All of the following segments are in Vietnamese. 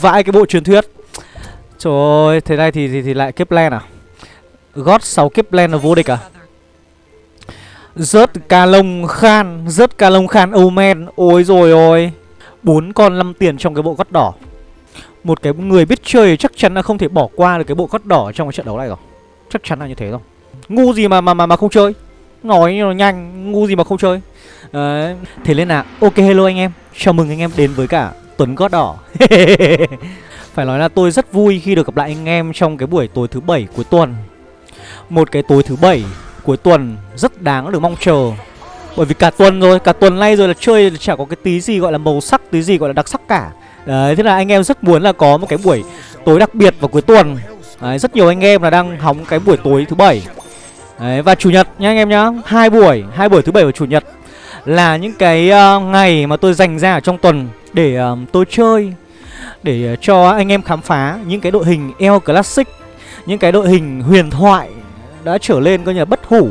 vãi cái bộ truyền thuyết. Trời ơi Thế này thì, thì, thì lại kiếp len à? God 6 kiếp len là vô địch à? Rớt ca lông khan Rớt ca lông khan Omen. Ôi rồi ôi. Bốn con 5 tiền trong cái bộ gót đỏ. Một cái người biết chơi chắc chắn là không thể bỏ qua được cái bộ gót đỏ trong cái trận đấu này rồi. Chắc chắn là như thế rồi. Ngu gì mà mà mà, mà không chơi? Nói nó nhanh Ngu gì mà không chơi? Đấy. Thế nên là Ok hello anh em. Chào mừng anh em đến với cả Tuấn gót đỏ. Phải nói là tôi rất vui khi được gặp lại anh em trong cái buổi tối thứ bảy cuối tuần. Một cái tối thứ bảy cuối tuần rất đáng được mong chờ. Bởi vì cả tuần rồi, cả tuần nay rồi là chơi chả có cái tí gì gọi là màu sắc, tí gì gọi là đặc sắc cả. Đấy, thế là anh em rất muốn là có một cái buổi tối đặc biệt vào cuối tuần. Đấy, rất nhiều anh em là đang hóng cái buổi tối thứ bảy. Đấy, và chủ nhật nhá anh em nhá. Hai buổi, hai buổi thứ bảy và chủ nhật Là những cái uh, ngày mà tôi dành ra ở trong tuần để um, tôi chơi Để ờ, cho anh em khám phá những cái đội hình El Classic Những cái đội hình huyền thoại đã trở lên coi như là bất hủ.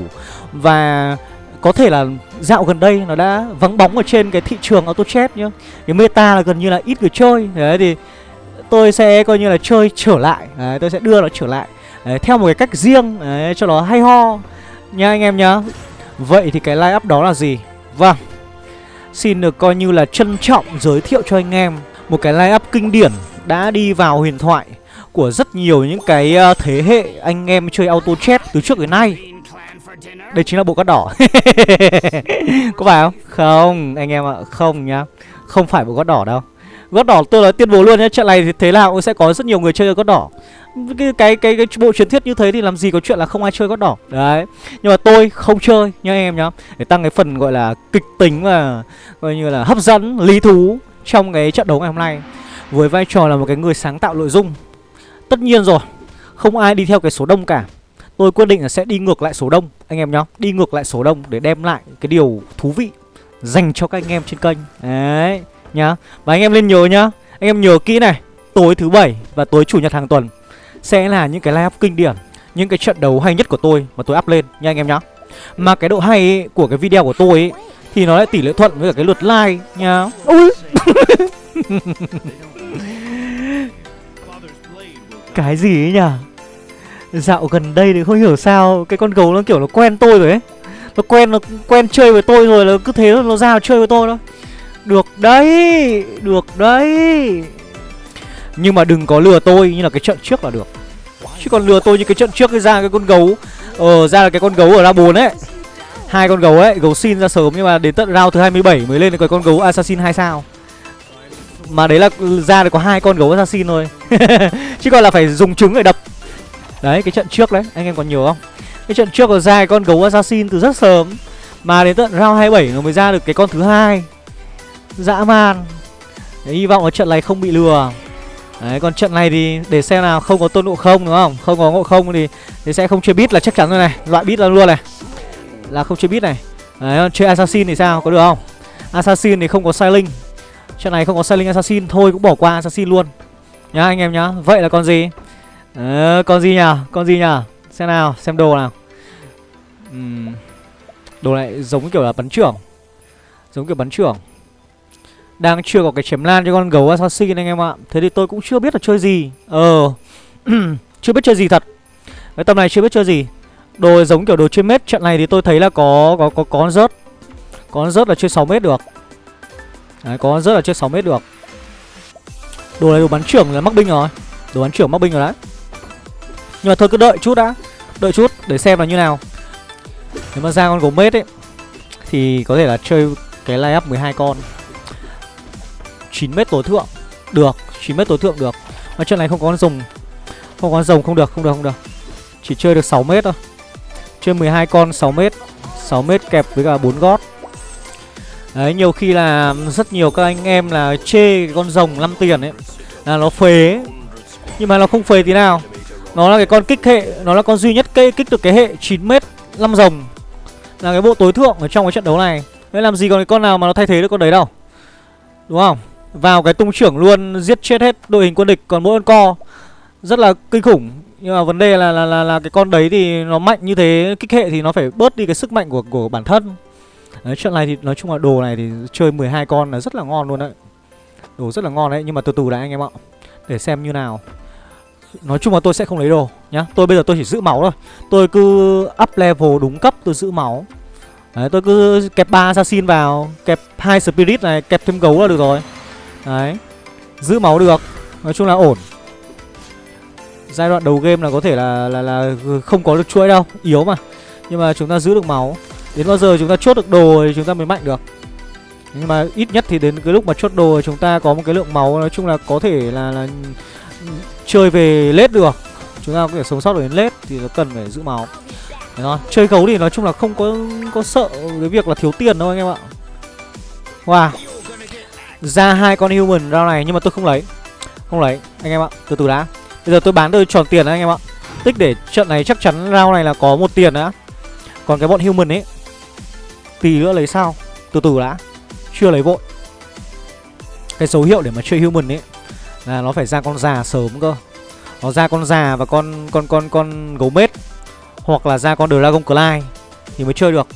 Và có thể là dạo gần đây nó đã vắng bóng ở trên cái thị trường auto Chess nhá. Cái meta là gần như là ít người chơi. Đấy thì tôi sẽ coi như là chơi trở lại. Đấy tôi sẽ đưa nó trở lại. Đấy, theo một cái cách riêng Đấy, cho nó hay ho Nha anh em nhá. Vậy thì cái line up đó là gì? Vâng. Xin được coi như là trân trọng giới thiệu cho anh em Một cái line up kinh điển đã đi vào huyền thoại Của rất nhiều những cái ờ, thế hệ anh em chơi auto chat từ trước đến nay. Đây chính là bộ cát đỏ. Có phải không? Không, anh em ạ, không nhá. Không phải bộ cát đỏ đâu. Gót đỏ tôi nói tuyên bố luôn nhé trận này thì thế nào cũng sẽ có rất nhiều người chơi gót đỏ cái, cái cái cái bộ truyền thuyết như thế thì làm gì có chuyện là không ai chơi gót đỏ đấy. Nhưng mà tôi không chơi nha em nhá. Để tăng cái phần gọi là kịch tính và coi như là hấp dẫn lý thú trong cái trận đấu ngày hôm nay. Với vai trò là một cái người sáng tạo nội dung. Tất nhiên rồi không ai đi theo cái số đông cả. Tôi quyết định là sẽ đi ngược lại số đông anh em nhá. Đi ngược lại số đông để đem lại cái điều thú vị dành cho các anh em trên kênh. Đấy nhá. Và anh em lên nhớ nhá. Anh em nhớ kỹ này Tối thứ bảy và tối chủ nhật hàng tuần. Sẽ là những cái live kinh điển Những cái trận đấu hay nhất của tôi mà tôi up lên nha anh em nhá. Mà cái độ hay ấy, của cái video của tôi ấy, Thì nó lại tỷ lệ thuận với cả cái lượt like nha. Ui. Cái gì ấy nhỉ? Dạo gần đây thì không hiểu sao Cái con gấu nó kiểu nó quen tôi rồi ấy. Nó quen nó quen chơi với tôi rồi nó cứ thế nó ra chơi với tôi thôi. Được đấy Được đấy. Nhưng mà đừng có lừa tôi như là cái trận trước là được Chứ còn lừa tôi như cái trận trước cái ra cái con gấu Ờ ra là cái con gấu ở ra 4 ấy hai con gấu ấy, gấu xin ra sớm nhưng mà đến tận round thứ 27 mới lên được cái con gấu assassin 2 sao. Mà đấy là ra được có hai con gấu assassin thôi. Chứ còn là phải dùng trứng để đập. Đấy, cái trận trước đấy, anh em còn nhớ không? Cái trận trước là ra cái con gấu assassin từ rất sớm. Mà đến tận round 27 nó mới ra được cái con thứ hai dã man Đấy, hy vọng ở trận này không bị lừa Đấy, còn trận này thì để xem nào không có tôn ngộ không đúng không? Không có ngộ không thì, thì sẽ không chơi bit là chắc chắn rồi này, loại bit là luôn này. Là không chơi bit này. Đấy, chơi assassin thì sao? Có được không? Assassin thì không có Sailing. Trận này không có Sailing assassin thôi cũng bỏ qua assassin luôn. Nhá anh em nhá. Vậy là con gì? Ờ, con gì nhỉ? Con gì nhỉ? Xem nào, xem đồ nào. Uhm. Đồ này giống kiểu là bắn trưởng. Giống kiểu bắn trưởng. Đang chưa có cái chém lan cho con gấu assassin anh em ạ. Thế thì tôi cũng chưa biết là chơi gì. Ờ Chưa biết chơi gì thật. Cái tầm này chưa biết chơi gì. Đồ giống kiểu đồ chơi mét Trận này thì tôi thấy là có có có, có con rớt. Có con rớt là chơi 6 mét được. Đấy có rớt là chơi 6 mét được. Đồ này đồ bắn trưởng là mắc binh rồi. Đồ bắn trưởng mắc binh rồi đấy. Nhưng mà thôi cứ đợi chút đã. Đợi chút để xem là như nào. Nếu mà ra con gấu mết ấy Thì có thể là chơi cái line up 12 con. 9 mét tối thượng. Được 9 mét tối thượng được. Mà trận này không có con rồng. Không có con rồng, không được không được không được. Chỉ chơi được 6 mét thôi. Chơi 12 con 6 mét. 6 mét kẹp với cả 4 gót. Đấy, nhiều khi là rất nhiều các anh em là chê cái con rồng 5 tiền ấy, Là nó phế. Nhưng mà nó không phế tí nào. Nó là cái con kích hệ, Nó là con duy nhất cây kích được cái hệ 9m 5 rồng. Là cái bộ tối thượng ở trong cái trận đấu này. Đấy làm gì còn cái con nào mà nó thay thế được con đấy đâu? Đúng không? Vào cái tung trưởng luôn giết chết hết đội hình quân địch còn mỗi con co. Rất là kinh khủng. Nhưng mà vấn đề là là là, là cái con đấy thì nó mạnh như thế kích hệ thì nó phải bớt đi cái sức mạnh của của bản thân. Đấy, trận này thì nói chung là đồ này thì chơi 12 con là rất là ngon luôn đấy. Đồ rất là ngon đấy nhưng mà từ từ đã anh em ạ. Để xem như nào. Nói chung là tôi sẽ không lấy đồ nhá. Tôi bây giờ tôi chỉ giữ máu thôi. Tôi cứ up level đúng cấp tôi giữ máu. Đấy tôi cứ kẹp 3 assassin vào Kẹp hai spirit này Kẹp thêm gấu là được rồi. Đấy. Giữ máu được. Nói chung là ổn. Giai đoạn đầu game là có thể là là là không có được chuỗi đâu Yếu mà. Nhưng mà chúng ta giữ được máu. Đến bao giờ chúng ta chốt được đồ thì chúng ta mới mạnh được. Nhưng mà ít nhất thì đến cái lúc mà chốt đồ chúng ta có một cái lượng máu Nói chung là có thể là, là chơi về lết được. Chúng ta có thể sống sót được đến lết thì nó cần phải giữ máu. Đấy thôi. Chơi gấu thì nói chung là không có có sợ cái việc là thiếu tiền đâu anh em ạ. Wow. Ra hai con human rau này, nhưng mà tôi không lấy. Không lấy, anh em ạ, Từ từ đã. Bây giờ tôi bán tôi tròn tiền đấy anh em ạ. Tích để trận này chắc chắn rau này là có một tiền đã. Còn cái bọn human ấy, Tí nữa lấy sao? Từ từ đã, Chưa lấy vội. Cái dấu hiệu để mà chơi human ấy Là nó phải ra con già sớm cơ. Nó ra con già và con con con con gấu mết, Hoặc là ra con Dragon Clyde Thì mới chơi được.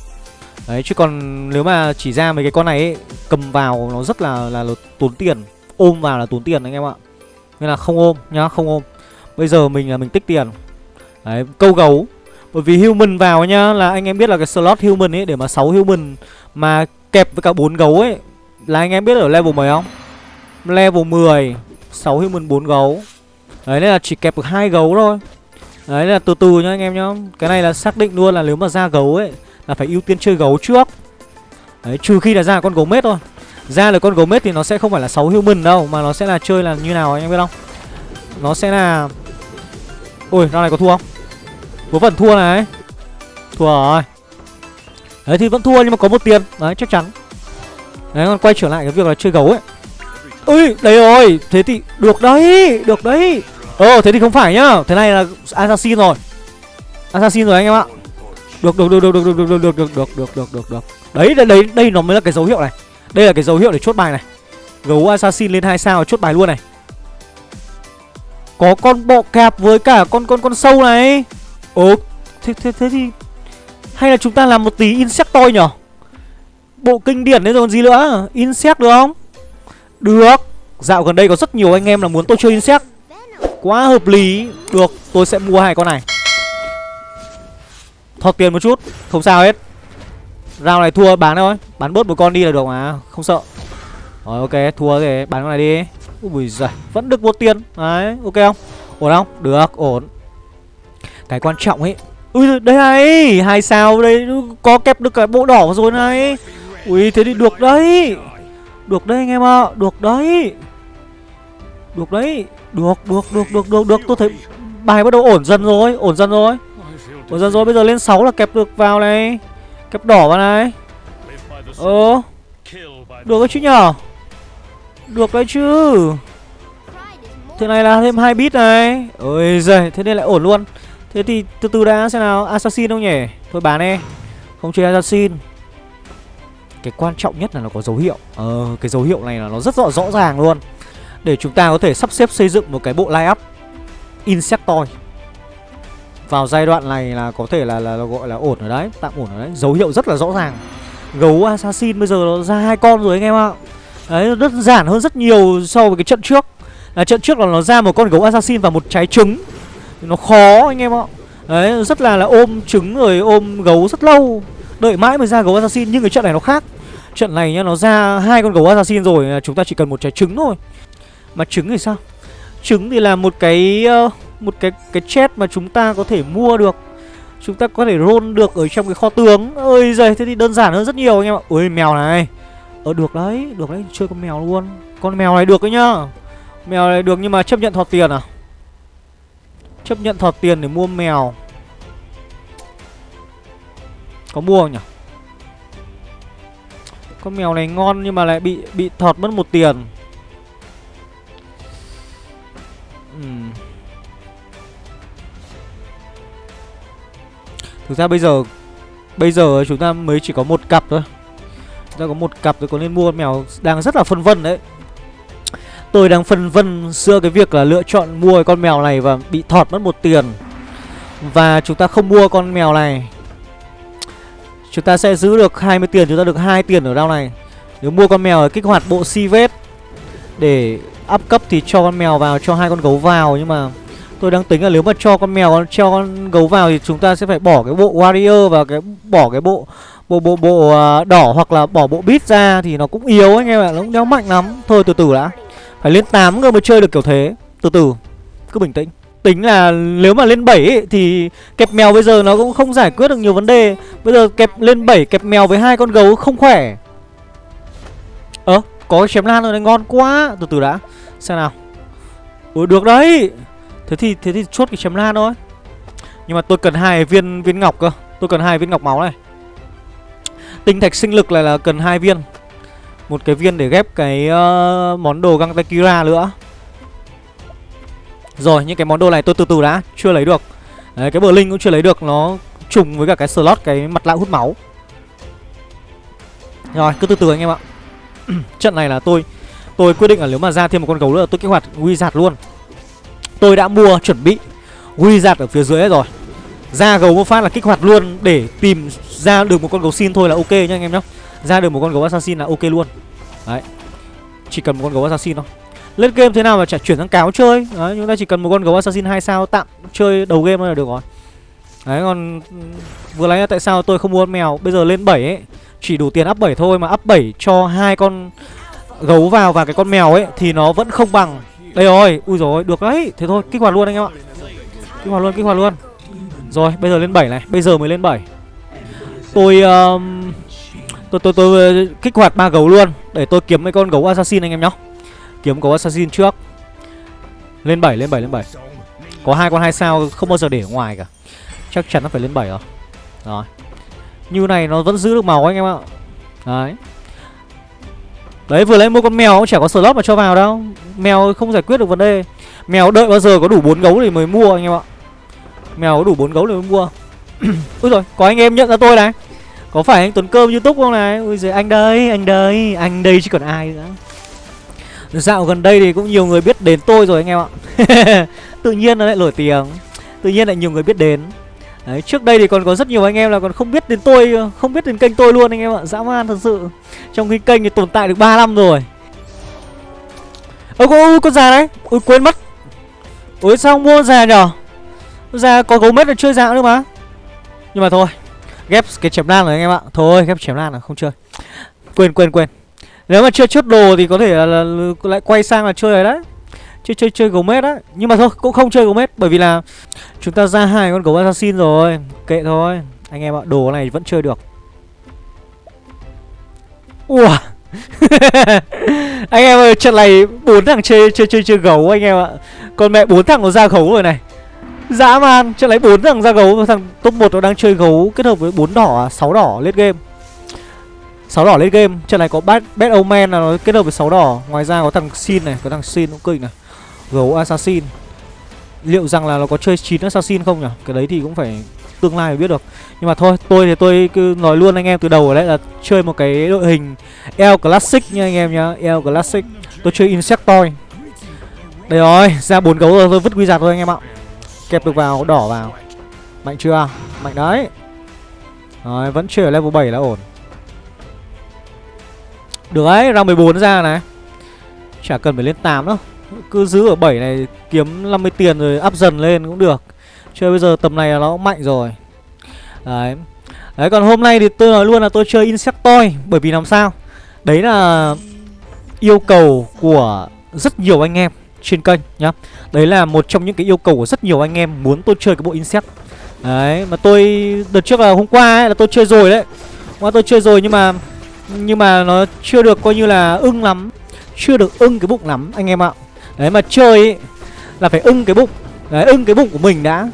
Đấy chứ còn nếu mà chỉ ra mấy cái con này ấy, Cầm vào nó rất là, là là tốn tiền. Ôm vào là tốn tiền anh em ạ. Nên là không ôm nhá không ôm. Bây giờ mình là mình tích tiền. Đấy câu gấu. Bởi vì human vào nhá là anh em biết là cái slot human ấy Để mà 6 human mà kẹp với cả bốn gấu ấy Là anh em biết ở level mấy không? Level 10 6 human 4 gấu. Đấy nên là chỉ kẹp được hai gấu thôi. Đấy là từ từ nhá anh em nhá. Cái này là xác định luôn là nếu mà ra gấu ấy là phải ưu tiên chơi gấu trước. Đấy, trừ khi là ra con gấu mết thôi. Ra là con gấu mết thì nó sẽ không phải là 6 human đâu, Mà nó sẽ là chơi là như nào anh em biết không? Nó sẽ là, Ôi ra này có thua không? Có phần thua này. Thua rồi. Đấy, thì vẫn thua nhưng mà có một tiền. Đấy, chắc chắn. Đấy, còn quay trở lại cái việc là chơi gấu ấy. Ui đấy rồi. Thế thì được đấy Được đấy. Ờ thế thì không phải nhá. Thế này là assassin rồi. Assassin rồi anh em ạ. Được được được được được được được được được được được được được được Đấy đấy đấy đây nó mới là cái dấu hiệu này Đây là cái dấu hiệu để chốt bài này Gấu assassin lên hai sao chốt bài luôn này Có con bọ cạp với cả con con con sâu này Ồ thế, thế, thế thì Hay là chúng ta làm một tí insectoid nhở Bộ kinh điển đấy rồi còn gì nữa Insect được không Được Dạo gần đây có rất nhiều anh em là muốn tôi chơi insect Quá hợp lý Được tôi sẽ mua hai con này Thọt tiền một chút. Không sao hết. Rau này thua, bán thôi. Bán bớt một con đi là được mà. Không sợ. Rồi, ok. Thua thì bán con này đi. Ui giời. Vẫn được một tiền. Đấy, ok không? Ổn không? Được, ổn. Cái quan trọng ấy. Ui đây này. Hai sao đây. Có kẹp được cái bộ đỏ rồi này. Ui, thế thì được đấy. Được đấy, anh em ạ. Được đấy. Được đấy. Được được được được được được. Tôi thấy bài bắt đầu ổn dần rồi. Ổn dần rồi. Ủa dần rồi bây giờ lên 6 là kẹp được vào này. Kẹp đỏ vào này. Ờ. Được đấy chứ nhở? Được đấy chứ. Thế này là thêm hai bit này. Ôi giời, thế nên lại ổn luôn. Thế thì từ từ đã, xem nào. Assassin không nhỉ? Thôi bán đi. Không chơi Assassin. Cái quan trọng nhất là nó có dấu hiệu. Ờ cái dấu hiệu này là nó rất rõ rõ ràng luôn. Để chúng ta có thể sắp xếp xây dựng một cái bộ line up Insectoid. Vào giai đoạn này là có thể là, là, là gọi là ổn ở đấy Tạm ổn ở đấy. Dấu hiệu rất là rõ ràng. Gấu Assassin bây giờ nó ra hai con rồi anh em ạ. Đấy rất giản hơn rất nhiều so với cái trận trước. Là Trận trước là nó ra một con gấu Assassin và một trái trứng. Nó khó anh em ạ. Đấy rất là là ôm trứng rồi ôm gấu rất lâu. Đợi mãi mới ra gấu Assassin Nhưng cái trận này nó khác. Trận này nhá nó ra hai con gấu Assassin rồi Chúng ta chỉ cần một trái trứng thôi. Mà trứng thì sao? Trứng thì là một cái uh, một cái cái chết mà chúng ta có thể mua được. Chúng ta có thể roll được ở trong cái kho tướng. Ơi giời, thế thì đơn giản hơn rất nhiều anh em ạ. Ôi, mèo này. Ờ được đấy Được đấy, chơi con mèo luôn. Con mèo này được đấy nhá. Mèo này được nhưng mà chấp nhận thọt tiền à? Chấp nhận thọt tiền để mua mèo. Có mua không nhỉ? Con mèo này ngon nhưng mà lại bị bị thọt mất một tiền. Uhm. Thực ra bây giờ Bây giờ chúng ta mới chỉ có một cặp thôi. Chúng ta có một cặp rồi có nên mua con mèo Đang rất là phân vân đấy. Tôi đang phân vân giữa cái việc là lựa chọn mua con mèo này và bị thọt mất một tiền. Và chúng ta không mua con mèo này. Chúng ta sẽ giữ được 20 tiền, chúng ta được hai tiền ở đao này. Nếu mua con mèo ở kích hoạt bộ si vết để up cấp thì cho con mèo vào cho hai con gấu vào nhưng mà tôi đang tính là nếu mà cho con mèo cho con gấu vào thì chúng ta sẽ phải bỏ cái bộ warrior và cái bỏ cái bộ bộ bộ bộ uh, đỏ hoặc là bỏ bộ bit ra thì nó cũng yếu anh em ạ nó cũng đéo mạnh lắm. Thôi từ từ đã. Phải lên 8 người mới chơi được kiểu thế. Từ từ cứ bình tĩnh. Tính là nếu mà lên 7 ấy, thì kẹp mèo bây giờ nó cũng không giải quyết được nhiều vấn đề. Bây giờ kẹp lên 7 kẹp mèo với hai con gấu không khỏe. Ơ ờ, có chém lan rồi này ngon quá. Từ từ đã. Xem nào. Ủa được đấy thế thì thế thì chốt cái chém lan thôi. Nhưng mà tôi cần hai viên viên ngọc cơ. Tôi cần hai viên ngọc máu này. Tinh thạch sinh lực này là cần hai viên. Một cái viên để ghép cái uh, món đồ găng tay kira nữa. Rồi những cái món đồ này tôi từ từ đã. Chưa lấy được. Đấy cái bờ linh cũng chưa lấy được. Nó trùng với cả cái slot cái mặt lạ hút máu. Rồi cứ từ từ anh em ạ. Trận này là tôi tôi quyết định là nếu mà ra thêm một con gấu nữa tôi kích hoạt wizard luôn tôi đã mua, chuẩn bị. Wizard ở phía dưới rồi. Ra gấu một phát là kích hoạt luôn để tìm ra được một con gấu xin thôi là ok nhá anh em nhá. Ra được một con gấu assassin là ok luôn. Đấy. Chỉ cần một con gấu assassin thôi. Lên game thế nào mà chả chuyển sang cáo chơi? Đấy, chúng ta chỉ cần một con gấu assassin hai sao tạm chơi đầu game là được rồi. Đấy, còn ừ, vừa lấy là tại sao tôi không mua con mèo? Bây giờ lên 7 ấy. Chỉ đủ tiền up 7 thôi mà up 7 cho hai con gấu vào và cái con mèo ấy thì nó vẫn không bằng đây rồi ui rồi được đấy. Thế thôi kích hoạt luôn anh em ạ. Kích hoạt luôn kích hoạt luôn. Rồi bây giờ lên 7 này bây giờ mới lên 7 tôi um, tôi tôi tôi kích hoạt ba gấu luôn để tôi kiếm mấy con gấu assassin anh em nhá. Kiếm gấu assassin trước. Lên 7 lên 7 lên 7 có hai con hai sao không bao giờ để ở ngoài cả. Chắc chắn nó phải lên 7 rồi. Rồi. Như này nó vẫn giữ được màu anh em ạ. Đấy đấy, vừa lấy mua con mèo cũng chả có slot mà cho vào đâu. Mèo không giải quyết được vấn đề. Mèo đợi bao giờ có đủ bốn gấu thì mới mua, anh em ạ. Mèo có đủ bốn gấu thì mới mua. Úi rồi có anh em nhận ra tôi này. Có phải anh tuấn cơm youtube không này? Ui giời, anh đây anh đây anh đây chứ còn ai nữa. Dạo gần đây thì cũng nhiều người biết đến tôi rồi anh em ạ. Tự nhiên nó lại nổi tiếng. Tự nhiên lại nhiều người biết đến. Đấy, trước đây thì còn có rất nhiều anh em là còn không biết đến tôi Không biết đến kênh tôi luôn anh em ạ Dã man thật sự. Trong khi kênh thì tồn tại được 3 năm rồi. Ơ có con già đấy. Ôi quên mất. Ôi sao không mua già nhở? Già có gấu mết là chơi già nữa mà. Nhưng mà thôi Ghép cái chém lan rồi anh em ạ. Thôi ghép chém lan là không chơi. Quên quên quên. Nếu mà chưa chốt đồ thì có thể là, là, là lại quay sang là chơi rồi đấy. Chơi chơi chơi gấu mết á. Nhưng mà thôi cũng không chơi gấu mết Bởi vì là chúng ta ra hai con gấu assassin rồi. Kệ thôi. Anh em ạ đồ này vẫn chơi được. Ủa Anh em ơi trận này bốn thằng chơi chơi chơi chơi gấu anh em ạ. Còn mẹ bốn thằng nó ra gấu rồi này. Dã man Trận này bốn thằng ra gấu Thằng top 1 nó đang chơi gấu kết hợp với bốn đỏ à, 6 đỏ lên game. Sáu đỏ lên game. Trận này có bad bad omen là nó kết hợp với sáu đỏ. Ngoài ra có thằng xin này có thằng xin cũng kinh này gấu assassin. Liệu rằng là nó có chơi chín assassin không nhỉ? Cái đấy thì cũng phải tương lai mới biết được. Nhưng mà thôi tôi thì tôi cứ nói luôn anh em từ đầu ở đấy là chơi một cái đội hình El Classic nha anh em nhá El Classic. Tôi chơi Insectoid. Đây rồi ra bốn gấu rồi tôi vứt quy giặt thôi anh em ạ. Kẹp được vào đỏ vào. Mạnh chưa? Mạnh đấy. Rồi vẫn chơi ở level 7 là ổn. Được đấy, ra 14 ra này. Chả cần phải lên 8 đâu. Cứ giữ ở 7 này kiếm 50 tiền rồi up dần lên cũng được. Chơi bây giờ tầm này là nó mạnh rồi. Đấy. Đấy, còn hôm nay thì tôi nói luôn là tôi chơi Insectoid Bởi vì làm sao? Đấy là yêu cầu của rất nhiều anh em trên kênh nhá. Đấy là một trong những cái yêu cầu của rất nhiều anh em muốn tôi chơi cái bộ Insect. Đấy, mà tôi, đợt trước là hôm qua ấy, là tôi chơi rồi đấy. Hôm qua tôi chơi rồi nhưng mà nhưng mà nó chưa được coi như là ưng lắm. Chưa được ưng cái bụng lắm, anh em ạ. Đấy mà chơi ấy, là phải ưng cái bụng. Đấy ưng cái bụng của mình đã.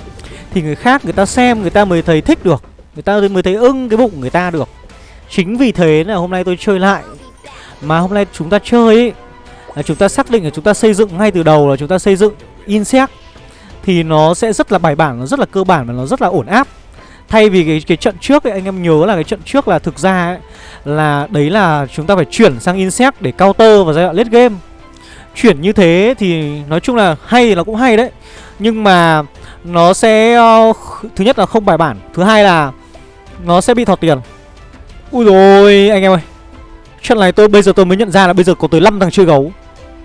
Thì người khác người ta xem người ta mới thấy thích được. Người ta mới thấy ưng cái bụng của người ta được. Chính vì thế là hôm nay tôi chơi lại. Mà hôm nay chúng ta chơi ấy là chúng ta xác định là chúng ta xây dựng ngay từ đầu là chúng ta xây dựng insect thì nó sẽ rất là bài bản, nó rất là cơ bản và nó rất là ổn áp. Thay vì cái cái trận trước ấy anh em nhớ là cái trận trước là thực ra ấy là đấy là chúng ta phải chuyển sang insect để counter vào giai đoạn late game chuyển như thế thì nói chung là hay thì nó cũng hay đấy. Nhưng mà nó sẽ uh, thứ nhất là không bài bản thứ hai là nó sẽ bị thọt tiền. Ui rồi anh em ơi. Trận này tôi bây giờ tôi mới nhận ra là bây giờ có tới 5 thằng chơi gấu.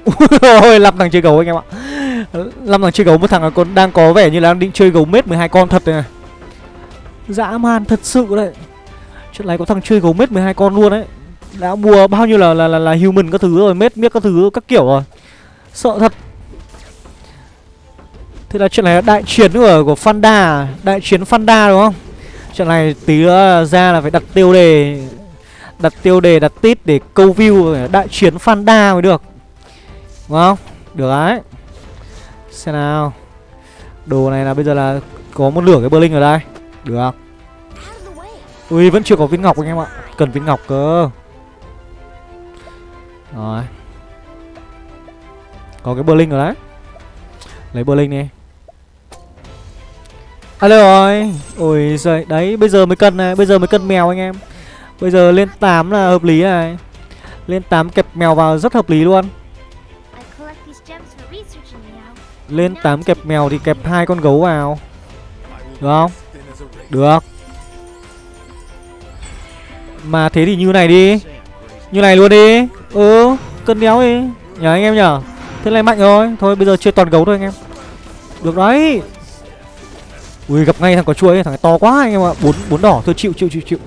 Ôi, năm thằng chơi gấu anh em ạ. Năm thằng chơi gấu một thằng là còn đang có vẻ như là đang định chơi gấu mết 12 con thật này Dã man thật sự đấy. Chuyện này có thằng chơi gấu mết 12 con luôn đấy. Đã mua bao nhiêu là là, là, là human các thứ rồi Mết miết các thứ các kiểu rồi. Sợ thật. Thế là chuyện này là đại chiến của, của Fanda Đại chiến Fanda đúng không? Chuyện này tí nữa ra là phải đặt tiêu đề Đặt tiêu đề, đặt tít để câu view Đại chiến Fanda mới được. Đúng không? Được đấy. Xem nào. Đồ này là bây giờ là có một lửa cái Berlin ở đây. Được Ui vẫn chưa có viên ngọc anh em ạ. Cần viên ngọc cơ. Rồi. Có cái Berlin rồi đấy. Lấy Berlin đi. Alo rồi Ôi giời, Đấy, bây giờ mới cân này, Bây giờ mới cân mèo anh em. Bây giờ lên 8 là hợp lý này. Lên 8 kẹp mèo vào rất hợp lý luôn. Lên 8 kẹp mèo thì kẹp hai con gấu vào. Được không? Được. Mà thế thì như này đi. Như này luôn đi. Ừ Cân đéo đi. Nhờ anh em nhở Thế này mạnh rồi. Thôi bây giờ chơi toàn gấu thôi anh em. Được đấy. Ui gặp ngay thằng có chuối. Thằng này to quá anh em ạ. Bốn bốn đỏ. Thôi chịu chịu chịu chịu.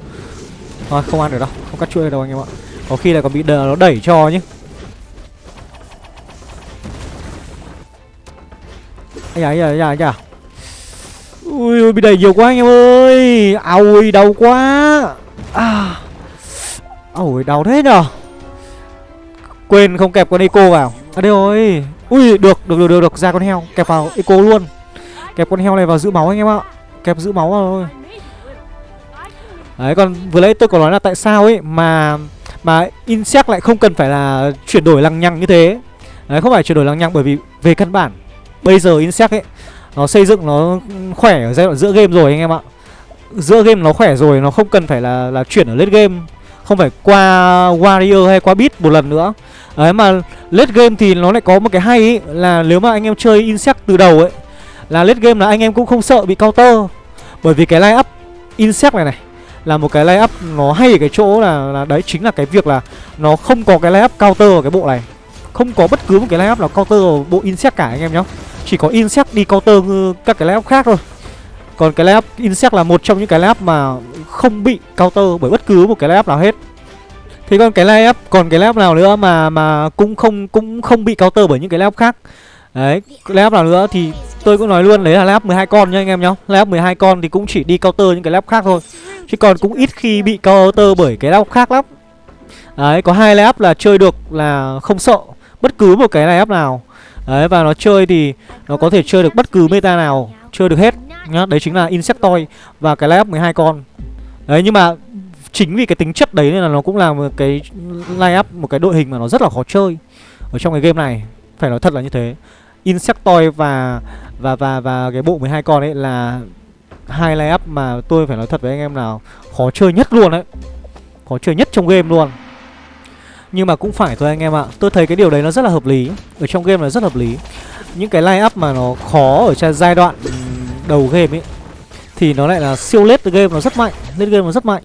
Thôi không ăn được đâu. Không cắt chuối đâu anh em ạ. Có khi là còn bị đờ nó đẩy cho nhé Ây da, ây da, da, da. Ui, ui, bị đẩy nhiều quá anh em ơi. Ôi, đau quá. À. Ôi, đau thế nhở. Quên không kẹp con eco vào. À đây rồi. Ui, được, được, được, được, được, ra con heo Kẹp vào eco luôn. Kẹp con heo này vào giữ máu anh em ạ. Kẹp giữ máu vào thôi. Đấy, còn vừa nãy tôi có nói là tại sao ấy Mà mà Insect lại không cần phải là chuyển đổi lằng nhằng như thế. Đấy, không phải chuyển đổi lằng nhằng bởi vì về căn bản Bây giờ Insect ấy Nó xây dựng nó khỏe ở giai đoạn giữa game rồi anh em ạ. Giữa game nó khỏe rồi Nó không cần phải là là chuyển ở late game. Không phải qua Warrior hay qua Beat một lần nữa. Đấy mà late game thì nó lại có một cái hay ý, Là nếu mà anh em chơi Insect từ đầu ấy Là late game là anh em cũng không sợ bị counter. Bởi vì cái line up Insect này này Là một cái line up nó hay ở cái chỗ là, là Đấy chính là cái việc là Nó không có cái line up counter ở cái bộ này. Không có bất cứ một cái line up nào counter ở bộ Insect cả anh em nhá. Chỉ có Insect đi counter các cái lap khác thôi. Còn cái lap Insect là một trong những cái lap mà không bị counter bởi bất cứ một cái lap nào hết. Thế còn cái lap còn cái lap nào nữa mà mà cũng không cũng không bị counter bởi những cái lap khác? Đấy, cái nào nữa thì tôi cũng nói luôn đấy là lap 12 con nha anh em nhá. Lap 12 con thì cũng chỉ đi counter những cái lap khác thôi. Chứ còn cũng ít khi bị counter bởi cái lap khác lắm. Đấy, có hai lap là chơi được là không sợ bất cứ một cái lap nào. Đấy và nó chơi thì nó có thể chơi được bất cứ meta nào Chơi được hết nhá, Đấy chính là Insectoid và cái layup 12 con. Đấy, nhưng mà chính vì cái tính chất đấy nên là nó cũng là một cái layup Một cái đội hình mà nó rất là khó chơi Ở trong cái game này. Phải nói thật là như thế. Insectoid và và và và cái bộ 12 con ấy là hai layup mà tôi phải nói thật với anh em nào Khó chơi nhất luôn đấy. Khó chơi nhất trong game luôn. Nhưng mà cũng phải thôi anh em ạ. Tôi thấy cái điều đấy nó rất là hợp lý. Ở trong game là rất hợp lý. Những cái line up mà nó khó ở giai đoạn đầu game ấy Thì nó lại là siêu lết game nó rất mạnh lết game nó rất mạnh.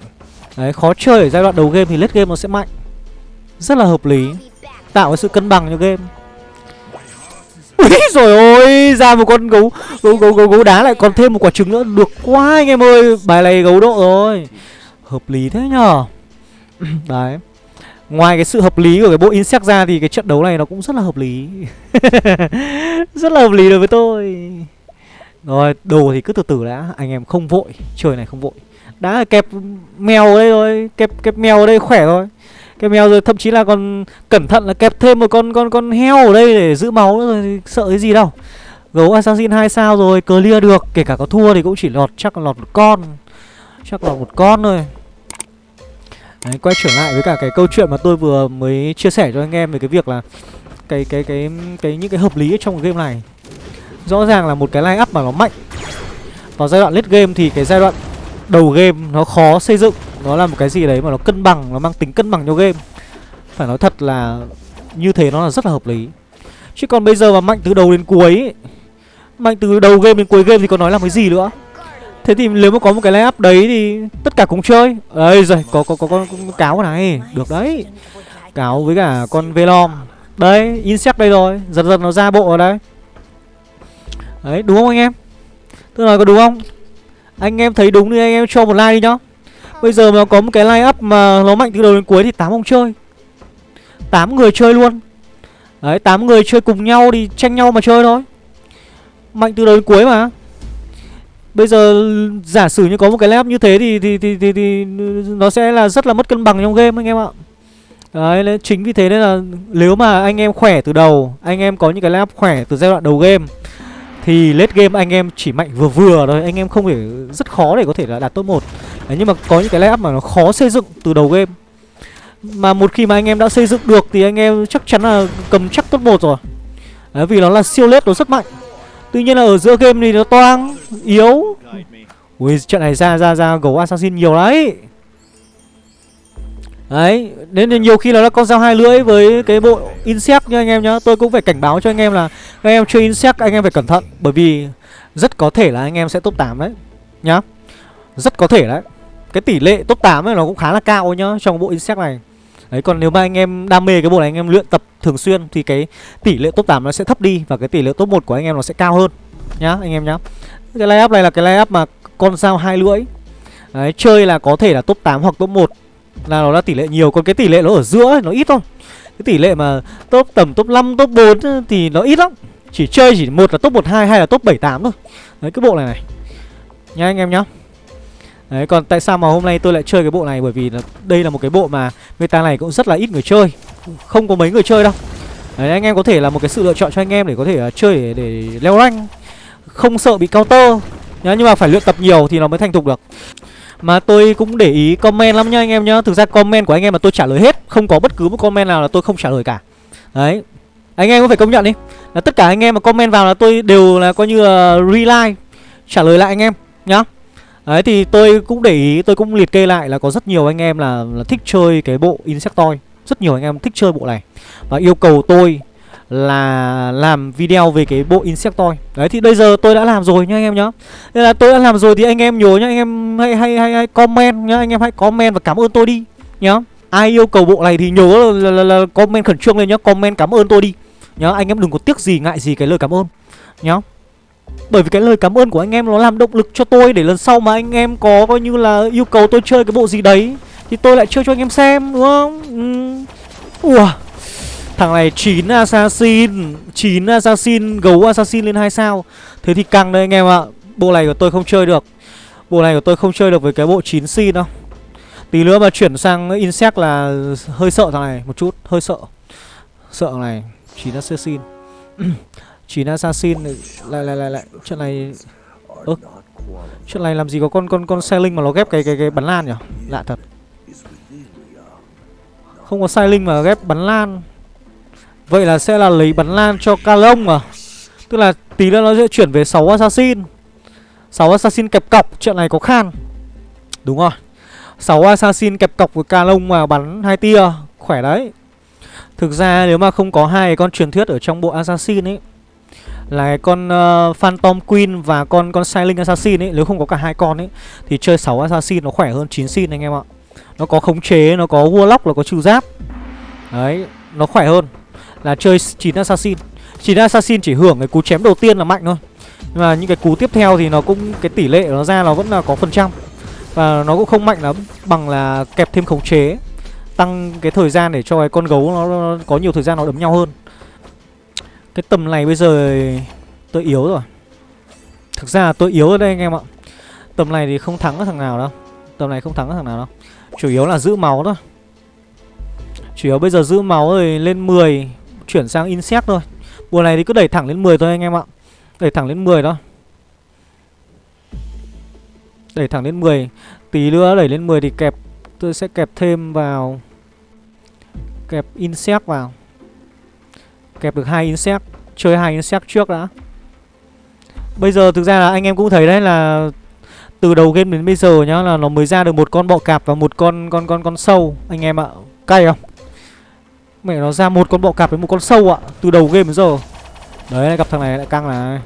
Đấy khó chơi ở giai đoạn đầu game thì lết game nó sẽ mạnh. Rất là hợp lý Tạo cái sự cân bằng cho game. Úi rồi ôi Ra một con gấu gấu, gấu gấu gấu đá lại còn thêm một quả trứng nữa. Được quá anh em ơi Bài này gấu độ rồi. Hợp lý thế nhở Đấy. Ngoài cái sự hợp lý của cái bộ insect ra thì cái trận đấu này nó cũng rất là hợp lý. Rất là hợp lý đối với tôi. Rồi đồ thì cứ từ từ đã. Anh em không vội. Trời này không vội. Đã kẹp mèo ở đây rồi. Kẹp kẹp mèo ở đây khỏe rồi Kẹp mèo rồi thậm chí là còn cẩn thận là kẹp thêm một con con con heo ở đây để giữ máu nữa rồi sợ cái gì đâu. Gấu Assassin 2 sao rồi clear được. Kể cả có thua thì cũng chỉ lọt chắc là lọt một con. Chắc là một con thôi. Đấy, quay trở lại với cả cái câu chuyện mà tôi vừa mới chia sẻ cho anh em về cái việc là cái cái cái cái những cái hợp lý trong cái game này. Rõ ràng là một cái line up mà nó mạnh. Vào giai đoạn late game thì cái giai đoạn đầu game nó khó xây dựng, nó là một cái gì đấy mà nó cân bằng, nó mang tính cân bằng cho game. Phải nói thật là như thế nó là rất là hợp lý. Chứ còn bây giờ mà mạnh từ đầu đến cuối Mạnh từ đầu game đến cuối game thì có nói làm cái gì nữa Thế thì nếu mà có một cái line-up đấy thì tất cả cùng chơi. Đây rồi, có có có con cáo này, được đấy. Cáo với cả con Velom. Đấy insect đây rồi Dần dần nó ra bộ ở đây Đấy đúng không anh em? Tôi nói có đúng không? Anh em thấy đúng thì anh em cho một like đi nhá. Bây giờ mà có một cái line up mà nó mạnh từ đầu đến cuối thì 8 ông chơi. 8 người chơi luôn. Đấy 8 người chơi cùng nhau thì tranh nhau mà chơi thôi. Mạnh từ đầu đến cuối mà. Bây giờ giả sử như có một cái line up như thế thì thì, thì thì thì nó sẽ là rất là mất cân bằng trong game anh em ạ. Đấy chính vì thế nên là nếu mà anh em khỏe từ đầu Anh em có những cái line up khỏe từ giai đoạn đầu game thì late game anh em chỉ mạnh vừa vừa thôi Anh em không thể rất khó để có thể là đạt top 1 Đấy, Nhưng mà có những cái layup mà nó khó xây dựng từ đầu game. Mà một khi mà anh em đã xây dựng được Thì anh em chắc chắn là cầm chắc top 1 rồi. Đấy, Vì nó là siêu lết nó rất mạnh. Tuy nhiên là ở giữa game thì nó toang Yếu. Ui trận này ra ra ra gấu assassin nhiều đấy Đấy, nên nhiều khi nó là con dao hai lưỡi với cái bộ insect nha anh em nhá. Tôi cũng phải cảnh báo cho anh em là anh em chơi insect anh em phải cẩn thận Bởi vì rất có thể là anh em sẽ top 8 đấy Nhá. Rất có thể đấy. Cái tỷ lệ top 8 ấy nó cũng khá là cao nhá Trong bộ insect này. Đấy còn nếu mà anh em đam mê cái bộ này anh em luyện tập thường xuyên Thì cái tỷ lệ top 8 nó sẽ thấp đi Và cái tỷ lệ top 1 của anh em nó sẽ cao hơn Nhá anh em nhá. Cái layup này là cái layup mà con dao hai lưỡi. Đấy chơi là có thể là top 8 hoặc top 1 là nó là tỷ lệ nhiều còn cái tỷ lệ nó ở giữa ấy, nó ít thôi cái tỷ lệ mà top tầm top 5, top 4 thì nó ít lắm. Chỉ chơi chỉ một là top 12 hay là top 78 thôi. Đấy cái bộ này này. Nha anh em nhá. Đấy còn tại sao mà hôm nay tôi lại chơi cái bộ này? Bởi vì là đây là một cái bộ mà meta này cũng rất là ít người chơi. Không có mấy người chơi đâu. Đấy anh em có thể là một cái sự lựa chọn cho anh em để có thể uh, chơi để, để leo rank. Không sợ bị counter. Nhá nhưng mà phải luyện tập nhiều thì nó mới thành thục được mà tôi cũng để ý comment lắm nha anh em nhá. Thực ra comment của anh em mà tôi trả lời hết. Không có bất cứ một comment nào là tôi không trả lời cả. Đấy. Anh em có phải công nhận đi. Là tất cả anh em mà comment vào là tôi đều là coi như là reply Trả lời lại anh em nhá. Đấy thì tôi cũng để ý Tôi cũng liệt kê lại là có rất nhiều anh em là, là thích chơi cái bộ Insectoid. Rất nhiều anh em thích chơi bộ này. Và yêu cầu tôi là làm video về cái bộ Insectoid. Đấy thì bây giờ tôi đã làm rồi nha anh em nhá. Nên là tôi đã làm rồi thì anh em nhớ nhá Anh em hãy, hãy, hãy, hãy comment nhá Anh em hãy comment và cảm ơn tôi đi nhá. Ai yêu cầu bộ này thì nhớ là, là, là, là comment khẩn trương lên nhá Comment cảm ơn tôi đi nhá. Anh em đừng có tiếc gì ngại gì cái lời cảm ơn nhá. Bởi vì cái lời cảm ơn của anh em nó làm động lực cho tôi Để lần sau mà anh em có coi như là yêu cầu tôi chơi cái bộ gì đấy Thì tôi lại chơi cho anh em xem đúng không? Ừ. Ủa? Thằng này 9 assassin 9 assassin, Gấu assassin lên 2 sao. Thế thì căng đấy anh em ạ. Bộ này của tôi không chơi được. Bộ này của tôi không chơi được với cái bộ 9 xin đâu. Tí nữa mà chuyển sang insect là hơi sợ thằng này một chút, Hơi sợ. Sợ thằng này 9 assassin. 9 assassin lại lại lại lại, trận này, ơ, trận này làm gì có con con con xe linh mà nó ghép cái cái cái bắn lan nhỉ lạ thật. Không có sai linh mà ghép bắn lan. Vậy là sẽ là lấy bắn lan cho Calong à Tức là tí nữa nó sẽ chuyển về 6 assassin. 6 assassin kẹp cọc Chuyện này có khan. Đúng rồi. 6 assassin kẹp cọc với Calong mà bắn hai tia Khỏe đấy. Thực ra nếu mà không có hai con truyền thuyết ở trong bộ assassin ấy là cái con uh, Phantom Queen và con con Silent Assassin ấy Nếu không có cả hai con ấy Thì chơi 6 Assassin nó khỏe hơn 9 Sin anh em ạ. Nó có khống chế, nó có Warlock, nó có trừ giáp. Đấy, nó khỏe hơn là chơi 9 assassin. 9 assassin chỉ hưởng cái cú chém đầu tiên là mạnh thôi. Nhưng mà những cái cú tiếp theo thì nó cũng cái tỷ lệ nó ra nó vẫn là có phần trăm. Và nó cũng không mạnh lắm bằng là kẹp thêm khống chế tăng cái thời gian để cho cái con gấu nó, nó có nhiều thời gian nó đấm nhau hơn. Cái tầm này bây giờ tôi yếu rồi. Thực ra là tôi yếu ở đây anh em ạ. Tầm này thì không thắng thằng nào đâu. Tầm này không thắng thằng nào đâu. Chủ yếu là giữ máu thôi. Chủ yếu bây giờ giữ máu rồi lên 10 chuyển sang insect thôi. Mùa này thì cứ đẩy thẳng lên 10 thôi anh em ạ. Đẩy thẳng lên 10 đó Đẩy thẳng lên 10 Tí nữa đẩy lên 10 thì kẹp, Tôi sẽ kẹp thêm vào, Kẹp insect vào. Kẹp được hai insect, Chơi hai insect trước đã. Bây giờ thực ra là anh em cũng thấy đấy là Từ đầu game đến bây giờ nhá, Là nó mới ra được một con bọ cạp và một con con con con sâu. Anh em ạ, Cay không? Mẹ nó ra một con bọ cạp với một con sâu ạ. Từ đầu game đến giờ. Đấy gặp thằng này, lại căng này.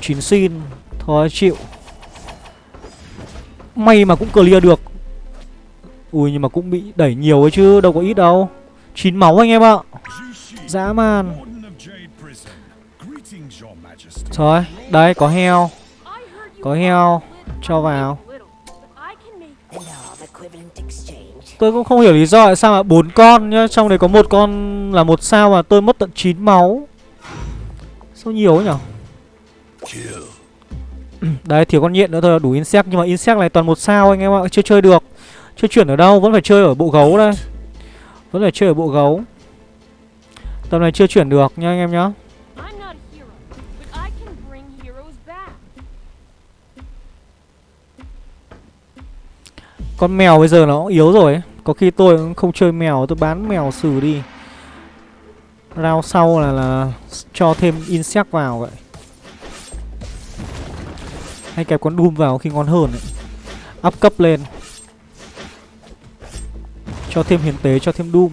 Chín xin. Thôi, chịu. May mà cũng clear được. Ui, nhưng mà cũng bị đẩy nhiều ấy chứ, Đâu có ít đâu. Chín máu anh em ạ. Dã man. Trời đấy, có heo. Có heo. Cho vào. Tôi cũng không hiểu lý do tại sao mà bốn con nhá. Trong đấy có một con là một sao mà tôi mất tận 9 máu. Sao nhiều ấy nhở? Đấy thiếu con nhện nữa thôi là đủ insect. Nhưng mà insect này toàn một sao anh em ạ, Chưa chơi được. Chưa chuyển ở đâu, Vẫn phải chơi ở bộ gấu đây. Vẫn phải chơi ở bộ gấu. Tầm này chưa chuyển được nha anh em nhá. Con mèo bây giờ nó yếu rồi ấy. Có khi tôi cũng không chơi mèo Tôi bán mèo xử đi. Rao sau là là cho thêm insect vào vậy. Hay kẹp con Doom vào khi ngon hơn ấy. Up cấp lên. Cho thêm hiến tế, cho thêm Doom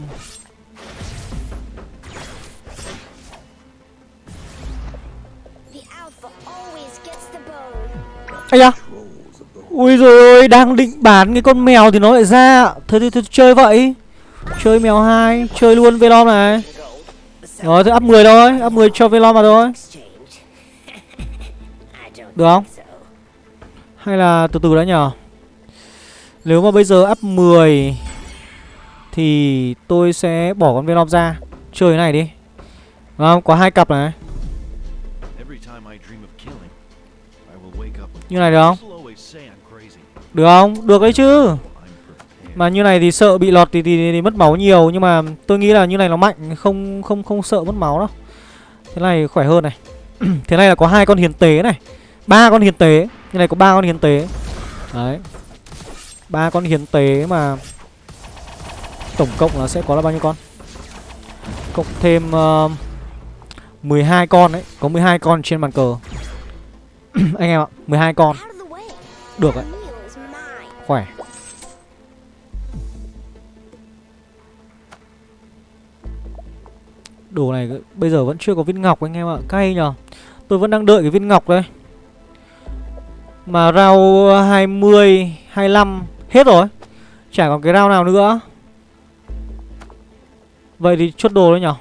Ây da Ui rồi ôi, đang định bán cái con mèo thì nó lại ra. Thôi thì, thôi, chơi vậy. Chơi mèo hai Chơi luôn Velom này. Rồi thôi up 10 thôi Up 10 cho Velom vào thôi. Được không? Hay là từ từ đã nhờ Nếu mà bây giờ up 10 Thì tôi sẽ bỏ con Velom ra. Chơi cái này đi. Không, có hai cặp này. Như này được không được không? Được đấy chứ. Mà như này thì sợ bị lọt thì, thì, thì mất máu nhiều Nhưng mà tôi nghĩ là như này nó mạnh Không không không sợ mất máu đâu. Thế này khỏe hơn này. Thế này là có hai con hiền tế này. Ba con hiền tế. Như này có ba con hiền tế. Đấy. Ba con hiền tế mà Tổng cộng là sẽ có là bao nhiêu con? Cộng thêm ờ, uh, 12 con đấy Có 12 con trên bàn cờ. Anh em ạ 12 con. Được đấy Khỏe. Đồ này bây giờ vẫn chưa có viên ngọc anh em ạ, Cay nhờ Tôi vẫn đang đợi cái viên ngọc đây. Mà rau 20 25 Hết rồi. Chả còn cái rau nào nữa. Vậy thì chốt đồ đấy nhở?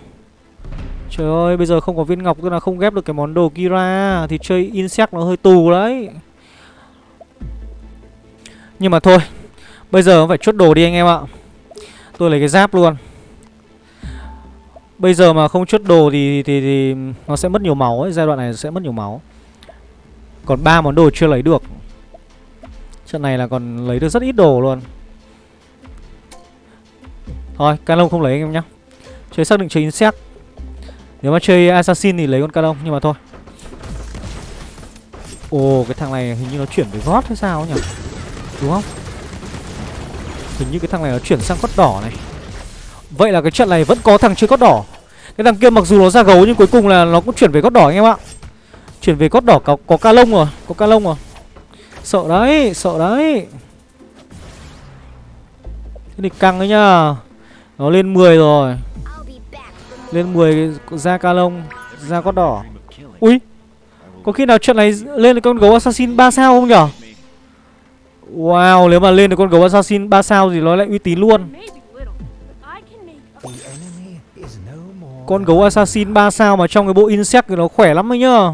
Trời ơi, bây giờ không có viên ngọc, Tức là không ghép được cái món đồ kia ra Thì chơi insect nó hơi tù đấy. Nhưng mà thôi Bây giờ phải chốt đồ đi anh em ạ. Tôi lấy cái giáp luôn. Bây giờ mà không chốt đồ thì, thì, thì nó sẽ mất nhiều máu ấy Giai đoạn này sẽ mất nhiều máu. Còn ba món đồ chưa lấy được. Trận này là còn lấy được rất ít đồ luôn. Thôi, Canon không lấy anh em nhá. Chơi xác định chơi insect nếu mà chơi assassin thì lấy con canon nhưng mà thôi. Ồ cái thằng này hình như nó chuyển về gót hay sao nhỉ? Đúng không? Hình như cái thằng này nó chuyển sang cốt đỏ này. Vậy là cái trận này vẫn có thằng chơi cốt đỏ. Cái thằng kia mặc dù nó ra gấu nhưng cuối cùng là nó cũng chuyển về cốt đỏ anh em ạ. Chuyển về cốt đỏ có, có ca lông rồi có ca lông rồi. Sợ đấy sợ đấy. Thế thì căng đấy nhá. Nó lên 10 rồi. Lên 10 ra ca lông Ra cốt đỏ. Ui Có khi nào trận này lên được con gấu assassin 3 sao không nhở? Wow nếu mà lên được con gấu assassin 3 sao thì nó lại uy tín luôn. Con gấu assassin 3 sao mà trong cái bộ insect thì nó khỏe lắm ấy nhá.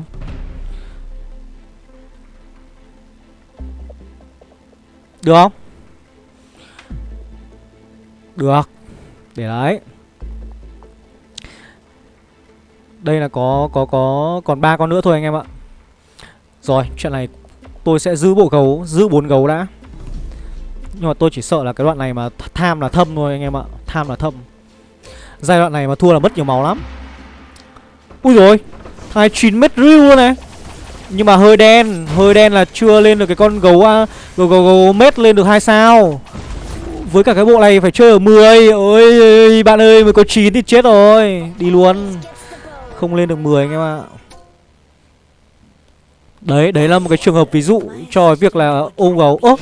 Được không? Được. Để đấy. Đây là có có có còn ba con nữa thôi anh em ạ. Rồi, chuyện này tôi sẽ giữ bộ gấu, giữ bốn gấu đã. Nhưng mà tôi chỉ sợ là cái đoạn này mà tham là thâm thôi anh em ạ. Tham là thâm. Giai đoạn này mà thua là mất nhiều máu lắm. Ui rồi, 29 mét riu luôn này. Nhưng mà hơi đen, hơi đen là chưa lên được cái con gấu gấu, gấu, gấu mét lên được hai sao. Với cả cái bộ này phải chơi ở 10 Ôi bạn ơi mới có 9 thì chết rồi Đi luôn không lên được 10 anh em ạ Đấy, đấy là một cái trường hợp ví dụ cho việc là ôm gấu. Ơ,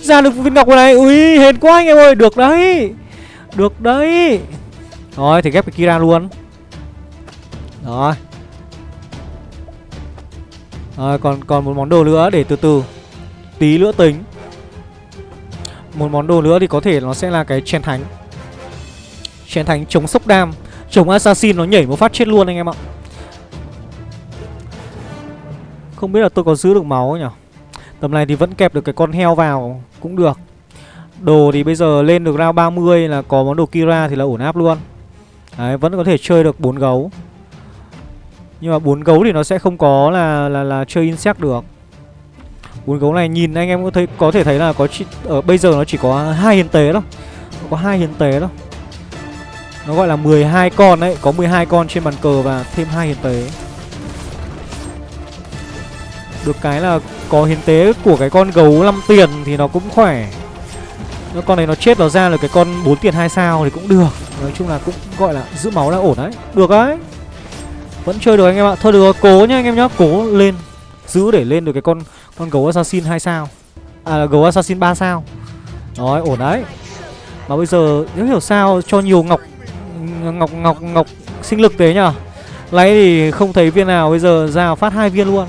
ra được viên ngọc này. Ui, hên quá anh em ơi, được đấy. Được đấy. Rồi, thì ghép cái kia ra luôn. Rồi. Rồi, còn còn một món đồ nữa để từ từ. Tí nữa tính. Một món đồ nữa thì có thể nó sẽ là cái chèn thánh. Chén thánh chống sốc đam. Chống assassin nó nhảy một phát chết luôn anh em ạ. Không biết là tôi có giữ được máu nhỉ Tầm này thì vẫn kẹp được cái con heo vào Cũng được. Đồ thì bây giờ lên được round 30 là có món đồ Kira thì là ổn áp luôn. Đấy vẫn có thể chơi được bốn gấu. Nhưng mà bốn gấu thì nó sẽ không có là là là chơi insect được. Bốn gấu này nhìn anh em có thấy có thể thấy là có chỉ, ở bây giờ nó chỉ có hai hiến tế đâu có hai hiến tế đâu nó gọi là 12 con đấy có 12 con trên bàn cờ và thêm hai hiến tế được cái là có hiến tế của cái con gấu 5 tiền thì nó cũng khỏe. Nếu con này nó chết nó ra là cái con 4 tiền 2 sao thì cũng được. Nói chung là cũng gọi là giữ máu là ổn đấy. Được đấy. Vẫn chơi được anh em ạ. Thôi được cố nhá anh em nhá. Cố lên. Giữ để lên được cái con con gấu assassin 2 sao. À là gấu assassin 3 sao. Rồi, ổn đấy. Mà bây giờ, nếu hiểu sao cho nhiều ngọc Ngọc ngọc ngọc sinh lực thế nhở Lấy thì không thấy viên nào Bây giờ ra phát hai viên luôn.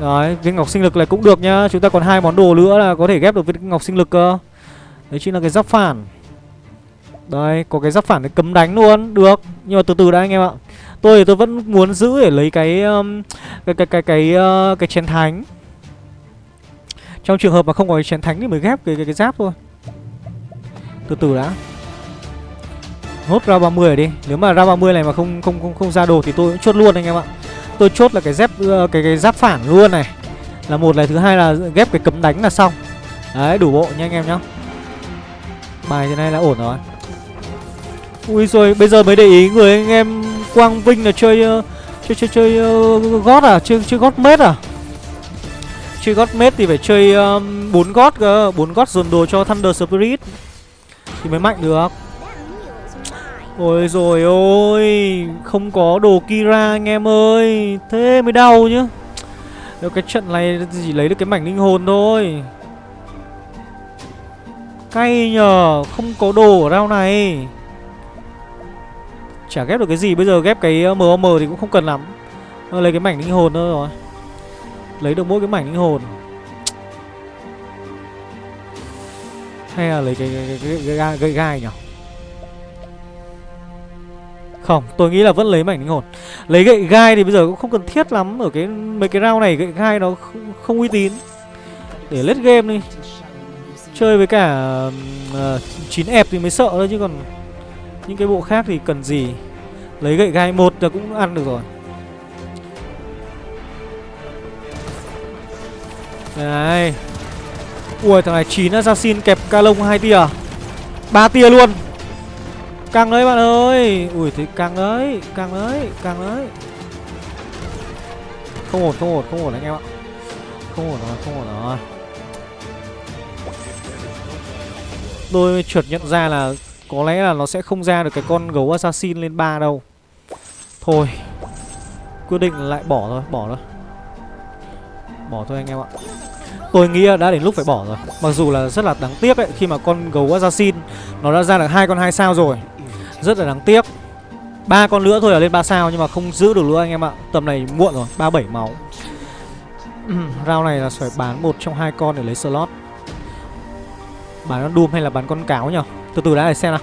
Đấy, viên ngọc sinh lực này cũng được nhá Chúng ta còn hai món đồ nữa là có thể ghép được viên ngọc sinh lực cơ Đấy chính là cái giáp phản Đây, có cái giáp phản để cấm đánh luôn Được, nhưng mà từ từ đã anh em ạ Tôi thì tôi vẫn muốn giữ để lấy cái um, cái cái cái cái uh, cái chén thánh. Trong trường hợp mà không có cái chén thánh thì mới ghép cái cái, cái giáp thôi. Từ từ đã. Hốt ra 30 đi. Nếu mà ra 30 này mà không không không không ra đồ thì tôi cũng chốt luôn anh em ạ. Tôi chốt là cái dép cái cái giáp phản luôn này. Là một này thứ hai là ghép cái cấm đánh là xong. Đấy, đủ bộ nha anh em nhá. Bài thế này là ổn rồi. Ui rồi bây giờ mới để ý người anh em Quang Vinh là chơi uh, chơi chơi chơi uh, gót à, chơi chơi gót mết à? Chơi gót mết thì phải chơi bốn um, gót cơ, bốn gót dồn đồ cho Thunder Spirit thì mới mạnh được. Ôi rồi ôi, không có đồ Kira anh em ơi, thế mới đau nhá. Nếu cái trận này chỉ lấy được cái mảnh linh hồn thôi. Cay nhờ, không có đồ ở round này. Chả ghép được cái gì Bây giờ ghép cái ờ, MOM thì cũng không cần lắm ờ, Lấy cái mảnh linh hồn thôi rồi Lấy được mỗi cái mảnh linh hồn Hay là lấy cái, cái, cái, cái, cái, cái gai nhỉ không, tôi nghĩ là vẫn lấy mảnh linh hồn. Lấy gậy gai thì bây giờ cũng không cần thiết lắm Ở cái mấy cái round này gậy gai nó không, không uy tín. Để lết game đi. Chơi với cả uh, 9 ép thì mới sợ thôi chứ còn những cái bộ khác thì cần gì. Lấy gậy gai một là cũng ăn được rồi. Đây Ui thằng này 9 assassin kẹp ca lông hai tia. Ba tia luôn. Căng đấy bạn ơi. Ui thì căng đấy Căng đấy Căng đấy. Không ổn không ổn không ổn anh em ạ. Không ổn rồi không ổn rồi. Tôi chợt nhận ra là có lẽ là nó sẽ không ra được cái con gấu assassin lên 3 đâu. Thôi Quyết định lại bỏ thôi, bỏ thôi. Bỏ thôi anh em ạ. Tôi nghĩ đã đến lúc phải bỏ rồi. Mặc dù là rất là đáng tiếc ấy Khi mà con gấu assassin Nó đã ra được hai con hai sao rồi. Rất là đáng tiếc. Ba con nữa thôi là lên 3 sao Nhưng mà không giữ được nữa anh em ạ. Tầm này muộn rồi, 37 máu. Rau này là phải bán một trong hai con để lấy slot. Bán con Doom hay là bán con cáo nhỉ? Từ từ đã để xem nào.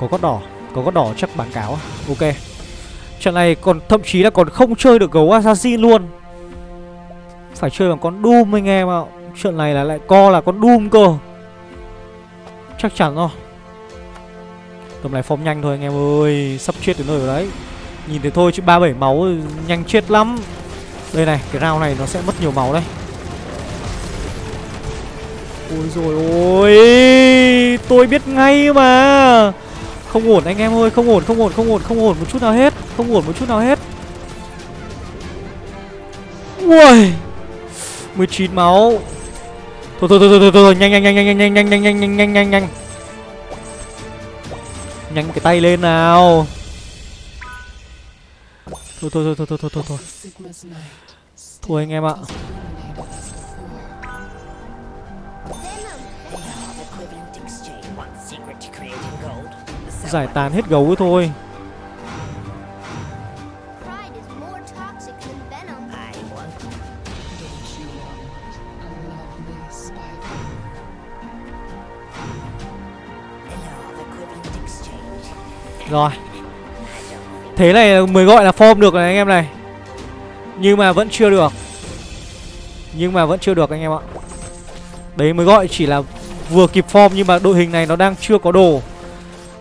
Có con đỏ Có con đỏ chắc bán cáo. Ok. Trận này còn thậm chí là còn không chơi được gấu assassin luôn. Phải chơi bằng con Doom anh em ạ. Trận này là lại co là con Doom cơ. Chắc chắn rồi. Tầm này form nhanh thôi anh em ơi Sắp chết đến nơi rồi đấy Nhìn thấy thôi chứ 37 máu nhanh chết lắm Đây này cái round này nó sẽ mất nhiều máu đây Ôi rồi ôi Tôi biết ngay mà Không ổn anh em ơi Không ổn không ổn không ổn không ổn một chút nào hết Không ổn một chút nào hết Ui 19 máu Thôi thôi thôi thôi thôi, thôi. nhanh nhanh nhanh nhanh nhanh nhanh nhanh nhanh nhanh nhanh nhanh nhanh nhanh cái tay lên nào. Thôi thôi thôi thôi thôi thôi thôi thôi. Anh em ạ. Giải tán hết gấu thôi. Rồi. Thế này mới gọi là form được này anh em này. Nhưng mà vẫn chưa được. Nhưng mà vẫn chưa được anh em ạ. Đấy, mới gọi chỉ là vừa kịp form Nhưng mà đội hình này nó đang chưa có đồ.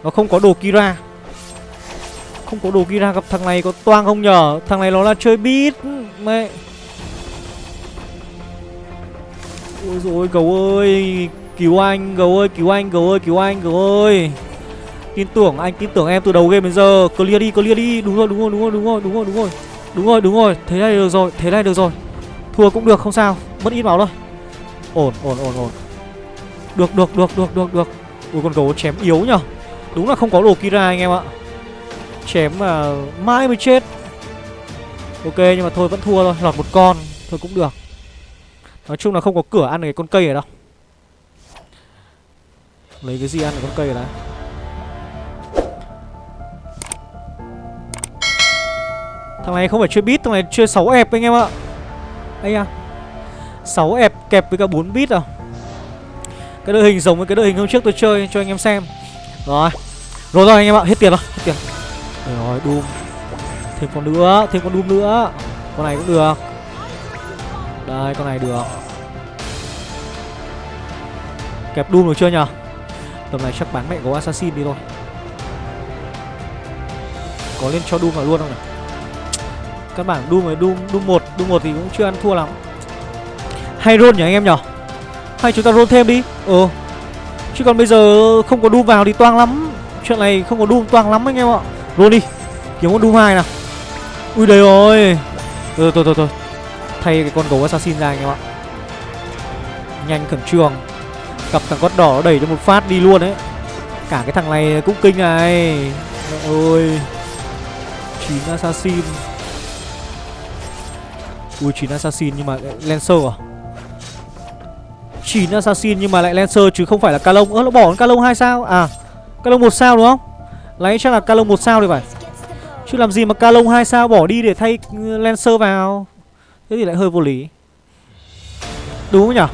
Nó không có đồ Kira. Không có đồ Kira gặp thằng này có toang không nhở? Thằng này nó là chơi beat. Mẹ. Ôi dồi gấu ơi. Cứu anh, gấu ơi, cứu anh, gấu ơi, cứu anh, gấu ơi. Tin tưởng anh, tin tưởng em từ đầu game đến giờ. Clear đi clear đi. Đúng rồi đúng rồi đúng rồi đúng rồi đúng rồi đúng rồi. Đúng rồi đúng rồi. Thế này được rồi, thế này được rồi. Thua cũng được, không sao. Mất ít máu thôi. Ổn ổn ổn ổn. Được được được được được được. Ui, con gấu chém yếu nhở Đúng là không có đồ Kira anh em ạ. Chém mà mãi mới chết. Ok, nhưng mà thôi, vẫn thua thôi. Lọt một con, Thôi cũng được. Nói chung là không có cửa ăn được cái con cây ở đâu. Lấy cái gì ăn được con cây ở Thằng này không phải chơi bit, thằng này chơi 6 ép anh em ạ. Đây à 6 ép kẹp với cả 4 bit à. Cái đội hình giống với cái đội hình hôm trước tôi chơi cho anh em xem. Rồi. Rồi rồi anh em ạ, hết tiền rồi, hết tiền. Rồi, Doom Thêm con nữa, thêm con Doom nữa. Con này cũng được. Đây, con này được. Kẹp Doom được chưa nhở? Tầm này chắc bán mẹ gấu Assassin đi thôi. Có lên cho Doom vào luôn không nhỉ Căn bản Doom với Doom, Doom 1 Doom 1 thì cũng chưa ăn thua lắm. Hay roll nhỉ anh em nhỉ? Hay chúng ta roll thêm đi. Ừ Chứ còn bây giờ không có Doom vào thì toang lắm. Chuyện này không có Doom toang lắm anh em ạ. Roll đi. Kiếm con Doom 2 nào. Ui đây rồi. Thôi thôi thôi thôi Thay cái con gấu assassin ra anh em ạ. Nhanh khẩn trương. Gặp thằng con đỏ nó đẩy cho một phát đi luôn đấy Cả cái thằng này cũng kinh này. Mẹ ơi 9 assassin. Ui 9 assassin nhưng mà lại Lancer à? 9 assassin nhưng mà lại Lancer chứ không phải là Calong Ơ nó bỏ con Calong 2 sao? À Calong 1 sao đúng không? Lấy chắc là Calong 1 sao thì phải. Chứ làm gì mà Calong 2 sao bỏ đi để thay ừ, Lancer vào? Thế thì lại hơi vô lý. Đúng không nhỉ?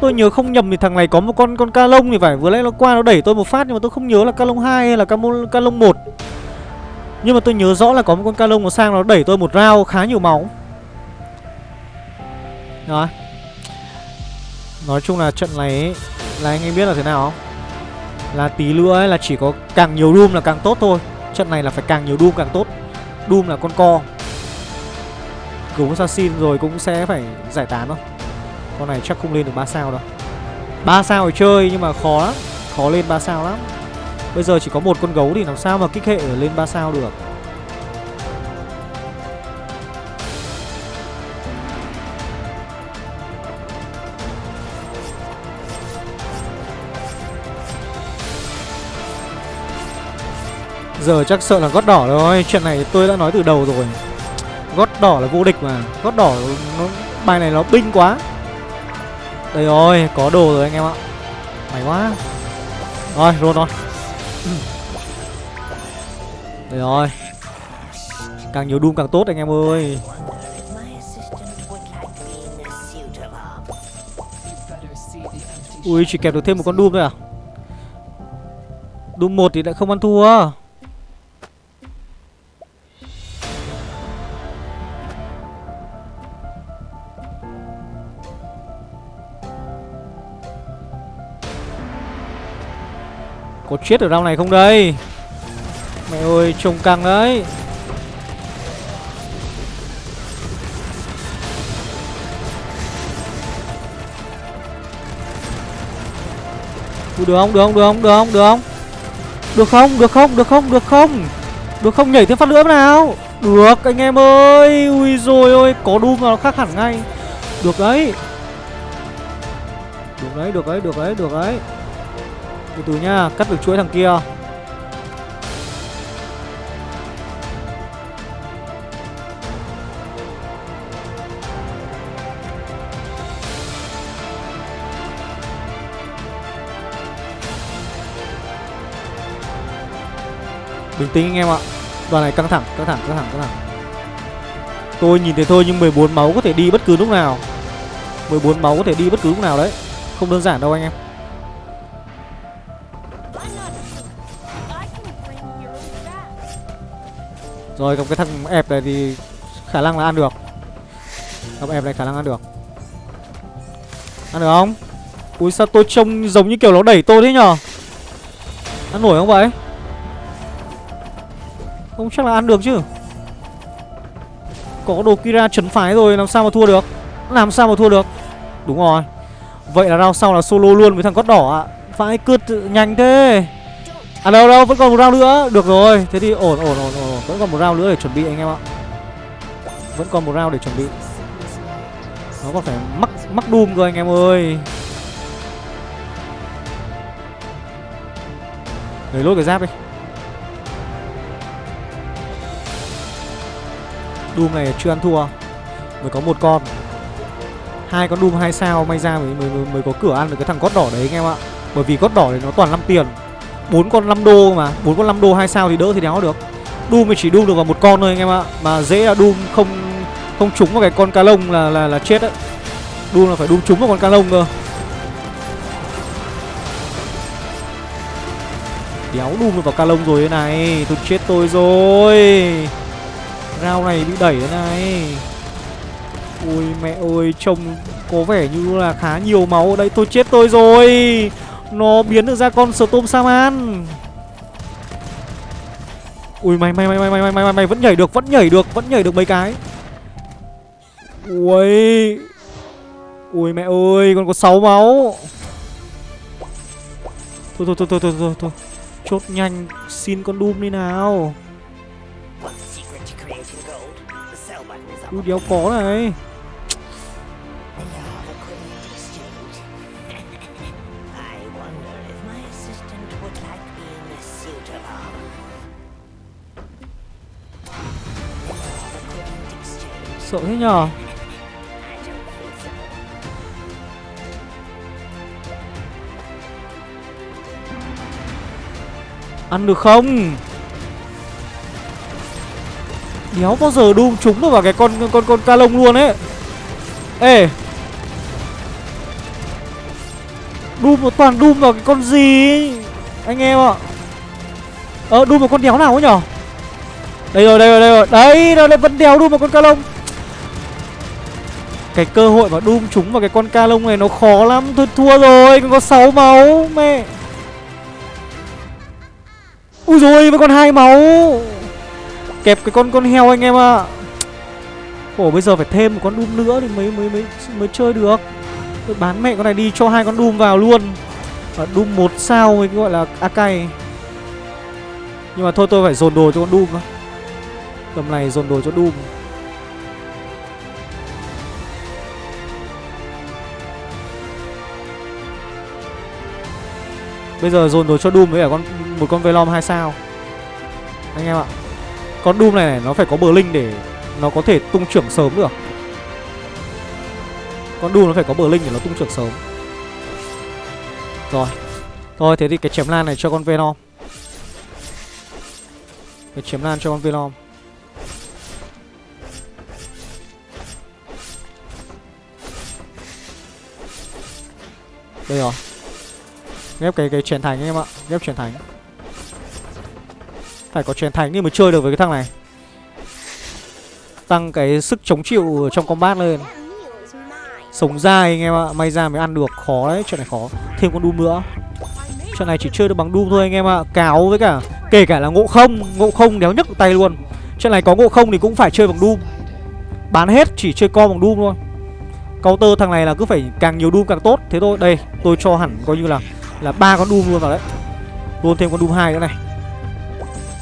Tôi nhớ không nhầm thì thằng này có một con con ca lông thì phải. Vừa nãy nó qua nó đẩy tôi một phát Nhưng mà tôi không nhớ là ca lông 2 hay là ca, ca lông 1 Nhưng mà tôi nhớ rõ là có một con ca lông nó sang nó đẩy tôi một round khá nhiều máu. Rồi. Nói chung là trận này ấy, là anh em biết là thế nào không? Là tí nữa ấy, là chỉ có càng nhiều Doom là càng tốt thôi. Trận này là phải càng nhiều Doom càng tốt. Doom là con co. Cứu Assassin rồi cũng sẽ phải giải tán thôi. Con này chắc không lên được 3 sao đâu. 3 sao thì chơi nhưng mà khó lắm. Khó lên 3 sao lắm. Bây giờ chỉ có một con gấu thì làm sao mà kích hệ lên 3 sao được? Giờ chắc sợ là gót đỏ rồi Chuyện này tôi đã nói từ đầu rồi. Gót đỏ là vô địch mà Gót đỏ nó, bài này nó binh quá. Đây rồi, có đồ rồi anh em ạ. May quá. Rồi, roll rồi Đây rồi. Càng nhiều Doom càng tốt anh em ơi. Ui, chỉ kẹp được thêm một con Doom thôi à? Doom 1 thì lại không ăn thua. Chết ở rau này không đây? Mẹ ơi trông căng đấy. Được không, được không, được không, được không, được không? Được không, được không, được không, được không? Được không, nhảy thêm phát nữa nào. Được anh em ơi. Ui rồi ôi, có Doom mà nó khác hẳn ngay. Được đấy. Được đấy, được đấy, được đấy, được đấy từ từ nhá Cắt được chuỗi thằng kia. Bình tĩnh anh em ạ. Đoàn này căng thẳng, căng thẳng, căng thẳng, căng thẳng. Tôi nhìn thấy thôi nhưng 14 máu có thể đi bất cứ lúc nào. 14 máu có thể đi bất cứ lúc nào đấy. Không đơn giản đâu anh em. Rồi, còn cái thằng ép này thì khả năng là ăn được. Thằng ép này khả năng ăn được. Ăn được không? Ui, sao tôi trông giống như kiểu nó đẩy tôi thế nhở? Ăn nổi không vậy? Không, chắc là ăn được chứ. Có đồ Kira trấn phái rồi, làm sao mà thua được? Làm sao mà thua được? Đúng rồi. Vậy là round sau là solo luôn với thằng cốt đỏ ạ. Phải cướp nhanh thế. À đâu đâu vẫn còn một round nữa. Được rồi Thế thì ổn ổn ổn ổn Vẫn còn một round nữa để chuẩn bị anh em ạ. Vẫn còn một round để chuẩn bị. Nó còn phải mắc mắc doom cơ anh em ơi. Lấy lốt cái giáp đi. Doom này chưa ăn thua. Mới có một con. Hai con Doom hai sao may ra mới, mới, mới, mới có cửa ăn được cái thằng cốt đỏ đấy anh em ạ. Bởi vì cốt đỏ thì nó toàn 5 tiền bốn con 5 đô mà bốn con 5 đô hai sao thì đỡ thì đéo được. Doom thì chỉ Doom được vào một con thôi anh em ạ Mà dễ là Doom không không trúng vào cái con cá lông là là, là chết đấy. Doom là phải Doom trúng vào con cá lông cơ. Đéo Doom được vào cá lông rồi thế này Tôi chết tôi rồi. Rao này bị đẩy thế này. Ôi mẹ ơi trông có vẻ như là khá nhiều máu. Ở đây Tôi chết tôi rồi. Nó biến được ra con Storm Saman Ui mày mày mày mày mày mày mày mày vẫn nhảy được Vẫn nhảy được Vẫn nhảy được mấy cái. Ui Ui mẹ ơi Còn có 6 máu. Thôi thôi thôi thôi thôi thôi, thôi. Chốt nhanh Xin con Doom đi nào. Ui đéo có này. Sợ thế nhờ. Ăn được không? Đéo bao giờ đun trúng được vào cái con con con ca lông luôn ấy. Ê. Đun một toàn đun vào cái con gì Anh em ạ. Ờ đun vào con đéo nào ấy nhở đây rồi, đây rồi, đây rồi. Đấy, nó lại vẫn đéo đun vào con ca lông. Cái cơ hội mà đun chúng vào cái con ca lông này nó khó lắm. Thôi thua rồi, còn có 6 máu mẹ. Ui rồi, vẫn còn hai máu. Kẹp cái con con heo anh em ạ. À. Ủa bây giờ phải thêm một con Doom nữa thì mới mới mới mới chơi được. Tôi bán mẹ con này đi cho hai con Doom vào luôn. Và Doom một sao mới gọi là Akai. Nhưng mà thôi tôi phải dồn đồ cho con Doom. Tầm này dồn đồ cho Doom Bây giờ dồn đồ cho Doom với cả con một con Velom 2 sao. Anh em ạ. Con Doom này, này nó phải có bờ linh để nó có thể tung trưởng sớm được. Con Doom nó phải có bờ linh để nó tung trưởng sớm. Rồi. Thôi thế thì cái chém lan này cho con Venom Cái chém lan cho con Venom Đây rồi. Ghép cái cái truyền thành anh em ạ. Ghép truyền thành Phải có truyền thành thì mới chơi được với cái thằng này. Tăng cái sức chống chịu trong combat lên. Sống dai anh em ạ May ra mới ăn được. Khó đấy Chuyện này khó. Thêm con Doom nữa. Chuyện này chỉ chơi được bằng Doom thôi anh em ạ. Cáo với cả Kể cả là ngộ không. Ngộ không đéo nhấc tay luôn. Chuyện này có ngộ không thì cũng phải chơi bằng Doom. Bán hết chỉ chơi co bằng Doom thôi. Counter thằng này là cứ phải càng nhiều Doom càng tốt. Thế thôi, đây, tôi cho hẳn coi như là là ba con Doom luôn vào đấy. Luôn thêm con Doom 2 nữa này.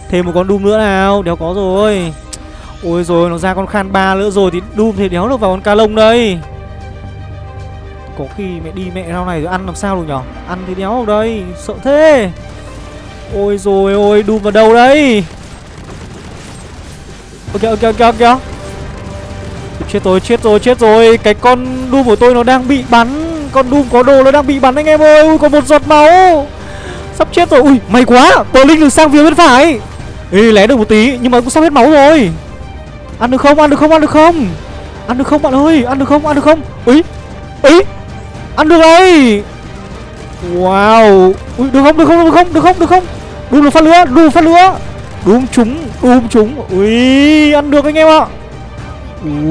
Thêm một con Doom nữa nào, đéo có rồi. Ôi rồi nó ra con Khan ba nữa rồi Thì Doom thì đéo được vào con ca lông đây. Có khi mẹ đi mẹ rau này rồi ăn làm sao được nhở? Ăn thì đéo được đây, sợ thế. Ôi rồi ôi, Doom vào đâu đây? Ok ok ok ok. Chết rồi, chết rồi, chết rồi. Cái con Doom của tôi nó đang bị bắn. Con Doom có đồ nó đang bị bắn anh em ơi. Ui, có một giọt máu. Sắp chết rồi, ui, may quá. Tờ Linh được sang phía bên phải. Ê, lé được một tí, nhưng mà cũng sắp hết máu rồi. Ăn được không, ăn được không, ăn được không? Ăn được không bạn ơi, ăn được không, ăn được không? Ý, ý Ăn được đây. Wow. Ui, được không, được không, được không, được không, được không? Doom được phát lửa, Doom phát lửa. Doom trúng Doom trúng Ui ăn được anh em ạ.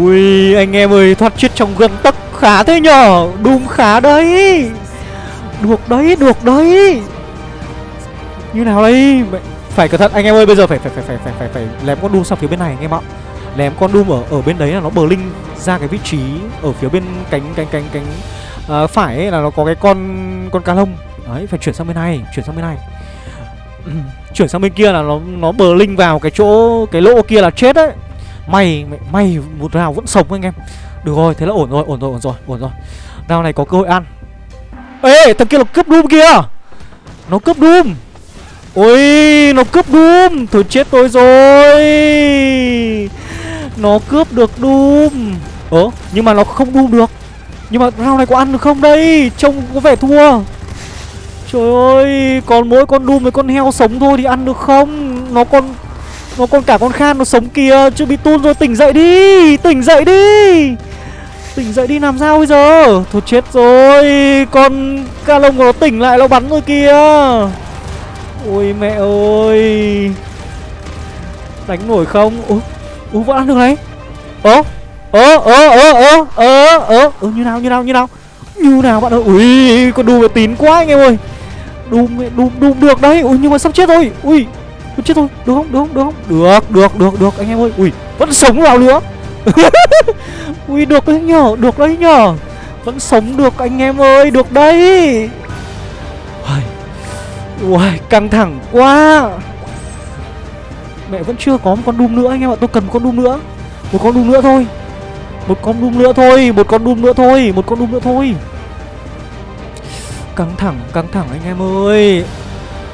Ui anh em ơi thoát chết trong gần tấc khá thế nhở Doom khá đấy. Được đấy được đấy. Như nào đây? Phải cẩn thận anh em ơi bây giờ phải phải phải phải phải phải, phải lém con Doom sang phía bên này anh em ạ. Lém con Doom ở ở bên đấy là nó bờ linh ra cái vị trí ở phía bên cánh cánh cánh cánh uh, phải ấy là nó có cái con con cá lông. Đấy phải chuyển sang bên này chuyển sang bên này. Chuyển sang bên kia là nó nó bờ linh vào cái chỗ cái lỗ kia là chết đấy. May may một rào vẫn sống anh em được rồi, thế là ổn rồi ổn rồi ổn rồi ổn rồi. Rào này, có cơ hội ăn. Ê, thằng kia là cướp doom kia nó cướp doom ôi, nó cướp doom thôi chết tôi rồi. Nó cướp được doom ơ, nhưng mà nó không doom được. Nhưng mà round này có ăn được không đây? Trông có vẻ thua. Trời ơi, Còn mỗi con Doom với con heo sống thôi thì ăn được không? Nó còn Nó còn cả con Khan nó sống kìa. Chưa bị tun rồi, tỉnh dậy đi, Tỉnh dậy đi. Tỉnh dậy đi làm sao bây giờ? Thôi chết rồi Con ca lông của nó tỉnh lại nó bắn rồi kìa. Ôi mẹ ơi. Đánh nổi không? Ủa, Ủa vẫn ăn được đấy, Ơ ơ ơ ơ ơ ơ ơ ơ như nào như nào như nào? Như nào bạn ơi? Ui con đùm tín quá anh em ơi. Đùm đùm đùm được đấy. Ui nhưng mà sắp chết rồi. Ui chết rồi. Được không? Được không? Được không? Được được được được anh em ơi. Ui vẫn sống vào nữa ui, được đấy nhở, được đấy nhở. Vẫn sống được, anh em ơi, được đấy. Ui căng thẳng quá. Mẹ vẫn chưa có một con đùm nữa anh em ạ, tôi cần một con đùm nữa. Một con đùm nữa thôi. Một con Doom nữa thôi, Một con Doom nữa thôi, Một con Doom nữa thôi. Căng thẳng Căng thẳng anh em ơi.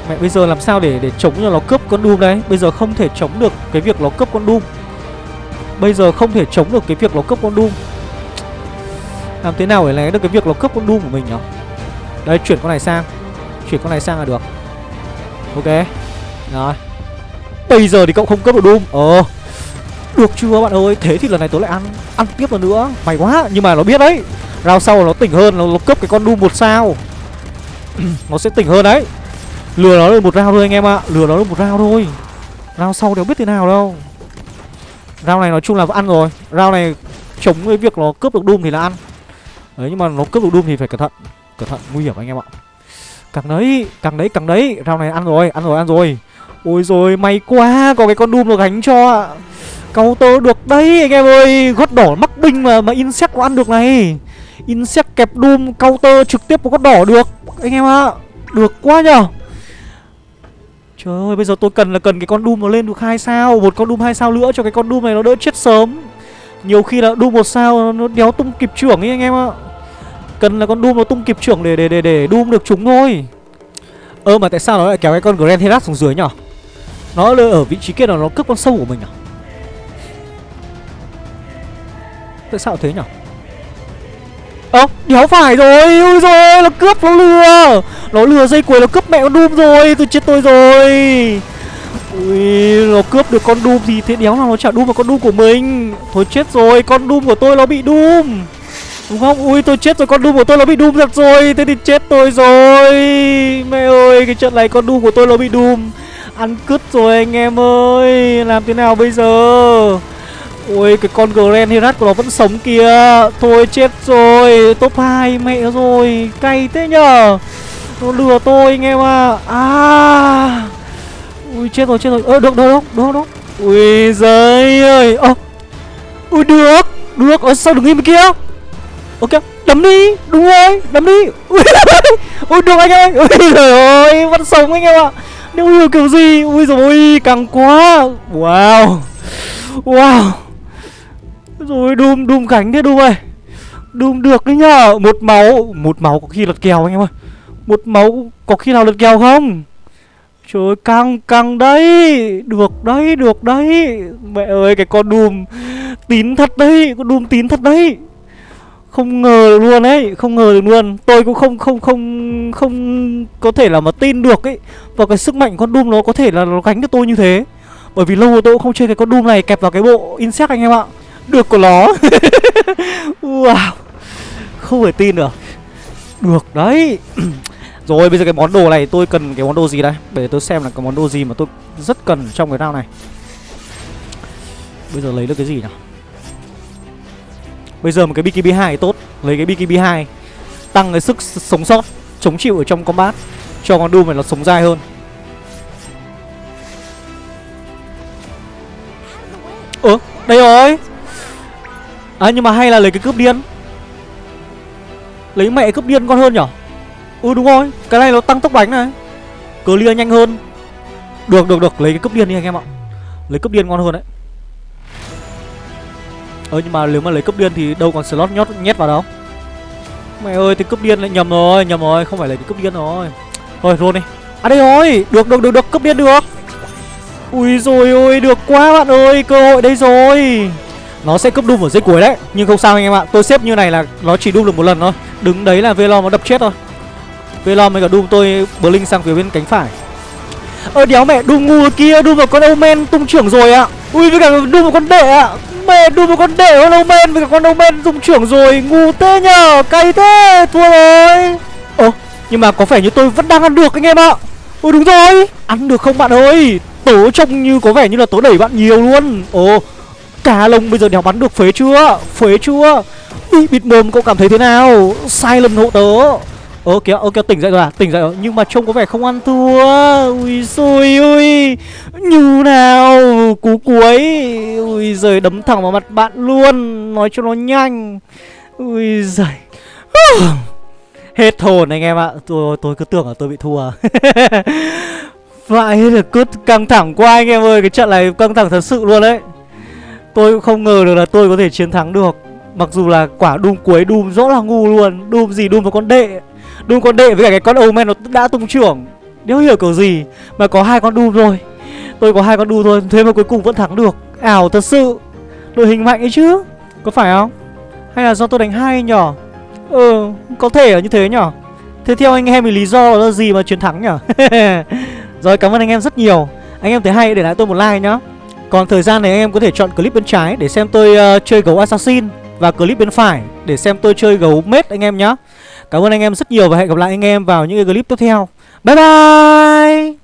Mẹ bây giờ làm sao để để chống cho nó cướp con Doom đấy Bây giờ không thể chống được cái việc nó cướp con Doom Bây giờ không thể chống được cái việc nó cướp con Doom. Làm thế nào để lấy được cái việc nó cướp con Doom của mình nhỉ Đây chuyển con này sang. Chuyển con này sang là được. Ok. Rồi. Bây giờ thì cậu không cướp được Doom. Ờ. Được chưa bạn ơi? Thế thì lần này tớ lại ăn Ăn tiếp lần nữa. Mày quá Nhưng mà nó biết đấy. Rao sau nó tỉnh hơn Nó, nó cướp cái con Doom một sao. Nó sẽ tỉnh hơn đấy. Lừa nó được một rau thôi anh em ạ. À. Lừa nó được một rau thôi. Rau sau đéo biết thế nào đâu. Rau này nói chung là ăn rồi. Rau này chống cái việc nó cướp được Doom thì là ăn. Đấy, nhưng mà nó cướp được Doom thì phải cẩn thận. Cẩn thận, nguy hiểm anh em ạ. Càng đấy Càng đấy càng đấy. Rau này ăn rồi Ăn rồi ăn rồi. Ôi rồi may quá, Có cái con Doom nó gánh cho Counter được đấy, anh em ơi. Gót đỏ mắc binh mà mà Insect có ăn được này. Insect kẹp Doom counter trực tiếp có gót đỏ được. Anh em ạ à. Được quá nhở Trời ơi, bây giờ tôi cần là cần cái con Doom nó lên được hai sao, Một con Doom hai sao nữa cho cái con Doom này nó đỡ chết sớm. Nhiều khi là Doom một sao nó đéo tung kịp trưởng ấy anh em ạ. Cần là con Doom nó tung kịp trưởng để để để để Doom được chúng thôi. Ơ, mà tại sao nó lại kéo cái con Grand Herat xuống dưới nhở? Nó ở vị trí kia là nó cướp con sâu của mình à? Tại sao thế nhở? Ơ à, đéo phải rồi Ui rồi nó cướp nó lừa. Nó lừa dây cuối nó cướp mẹ con Doom rồi Tôi chết tôi rồi. Ui nó cướp được con Doom gì thế đéo nào nó trả Doom vào con Doom của mình. Thôi chết rồi con Doom của tôi nó bị Doom. Đúng không? Ui tôi chết rồi con Doom của tôi nó bị Doom thật rồi Thế thì chết tôi rồi. Mẹ ơi cái trận này con Doom của tôi nó bị Doom. Ăn cứt rồi anh em ơi Làm thế nào bây giờ? Ôi cái con Grand Herat của nó vẫn sống kìa. Thôi chết rồi Top 2 mẹ rồi Cay thế nhở Nó lừa tôi anh em à À. Ui chết rồi chết rồi. Ơ được được được được được. Ui giời ơi. Ơ. Ui được Được. Ở sao đừng im kia? Ok đấm đi. Đúng rồi đấm đi. Ui, ui được anh ơi. Ui trời ơi Vẫn sống anh em ạ. Nếu hiểu kiểu gì? Ui rồi càng quá. Wow. Wow rồi, đùm đùm cánh thế đùm ơi Đùm được đấy nhở Một máu Một máu có khi lật kèo anh em ơi. Một máu có khi nào lật kèo không? Trời ơi, căng căng đấy. Được đấy được đấy. Mẹ ơi, cái con đùm Tín thật đấy. Con đùm tín thật đấy. Không ngờ được luôn ấy, Không ngờ được luôn. Tôi cũng không không không không có thể là mà tin được ấy. Và cái sức mạnh con đùm nó có thể là nó gánh được tôi như thế. Bởi vì lâu rồi tôi cũng không chơi cái con đùm này, kẹp vào cái bộ insect anh em ạ được của nó. Wow. Không thể tin được. Được đấy. Rồi, bây giờ cái món đồ này, tôi cần cái món đồ gì đây? Để tôi xem là cái món đồ gì mà tôi rất cần trong cái round này. Bây giờ lấy được cái gì nhỉ? Bây giờ một cái BKB 2 tốt. Lấy cái BKB 2 Tăng cái sức sống sót, Chống chịu ở trong combat. Cho con Doom này nó sống dai hơn. Ơ, đây rồi. À nhưng mà hay là lấy cái cướp điên? Lấy mẹ cướp điên con hơn nhở? Ừ đúng rồi, Cái này nó tăng tốc đánh này. Clear nhanh hơn. Được được được, lấy cái cướp điên đi anh em ạ. Lấy cướp điên ngon hơn đấy. Ơ nhưng mà nếu mà lấy cướp điên thì đâu còn slot nhót, nhét vào đâu. Mẹ ơi, thì cướp điên lại nhầm rồi Nhầm rồi, không phải lấy cái cướp điên rồi. Thôi, roll đi. À đây rồi, Được được được được, cướp điên được. Ui rồi ôi, được quá bạn ơi, Cơ hội đây rồi. Nó sẽ cướp Doom ở dưới cuối đấy. Nhưng không sao anh em ạ. Tôi xếp như này là nó chỉ Doom được một lần thôi. Đứng đấy là Velom nó đập chết thôi. Velom với cả Doom tôi Blink sang phía bên cánh phải. Ơ, đéo mẹ, Doom ngu kia, Doom vào con Omen tung trưởng rồi ạ. Ui, với cả Doom vào con đệ ạ. Mẹ, Doom vào con đệ con Omen, với cả con Omen tung trưởng rồi. Ngu thế nhờ, Cay thế, Thua rồi. Ồ nhưng mà có vẻ như tôi vẫn đang ăn được anh em ạ. Ôi đúng rồi. Ăn được không bạn ơi? Tớ trông như có vẻ như là tớ đẩy bạn nhiều luôn. Ồ Cá lông bây giờ đéo bắn được phế chưa? Phế chưa? Ý, bịt mồm cậu cảm thấy thế nào? Sai lầm hộ tớ. Ơ kìa, ơ kìa tỉnh dậy rồi à? Tỉnh dậy rồi. Nhưng mà trông có vẻ không ăn thua. Ui xui ui Như nào? Cú cuối. Ui giời đấm thẳng vào mặt bạn luôn. Nói cho nó nhanh. Ui giời. Hết hồn anh em ạ. Tôi, tôi cứ tưởng là tôi bị thua. Vậy là cứ căng thẳng quá anh em ơi. Cái trận này căng thẳng thật sự luôn đấy. Tôi cũng không ngờ được là tôi có thể chiến thắng được. Mặc dù là quả Doom cuối Doom rõ là ngu luôn. Doom gì Doom một con đệ? Doom con đệ với cả cái con Omen nó đã tung trưởng. Nếu hiểu kiểu gì? Mà có hai con Doom rồi Tôi có hai con Doom thôi, Thế mà cuối cùng vẫn thắng được. Ảo thật sự. Đội hình mạnh ấy chứ. Có phải không? Hay là do tôi đánh hai nhỏ Ừ có thể là như thế nhỏ Thế theo anh em thì lý do là gì mà chiến thắng nhở? Rồi, cảm ơn anh em rất nhiều. Anh em thấy hay để lại tôi một like nhá. Còn thời gian này anh em có thể chọn clip bên trái Để xem tôi uh, chơi gấu assassin Và clip bên phải để xem tôi chơi gấu mết anh em nhé Cảm ơn anh em rất nhiều và hẹn gặp lại anh em vào những cái clip tiếp theo. Bye bye!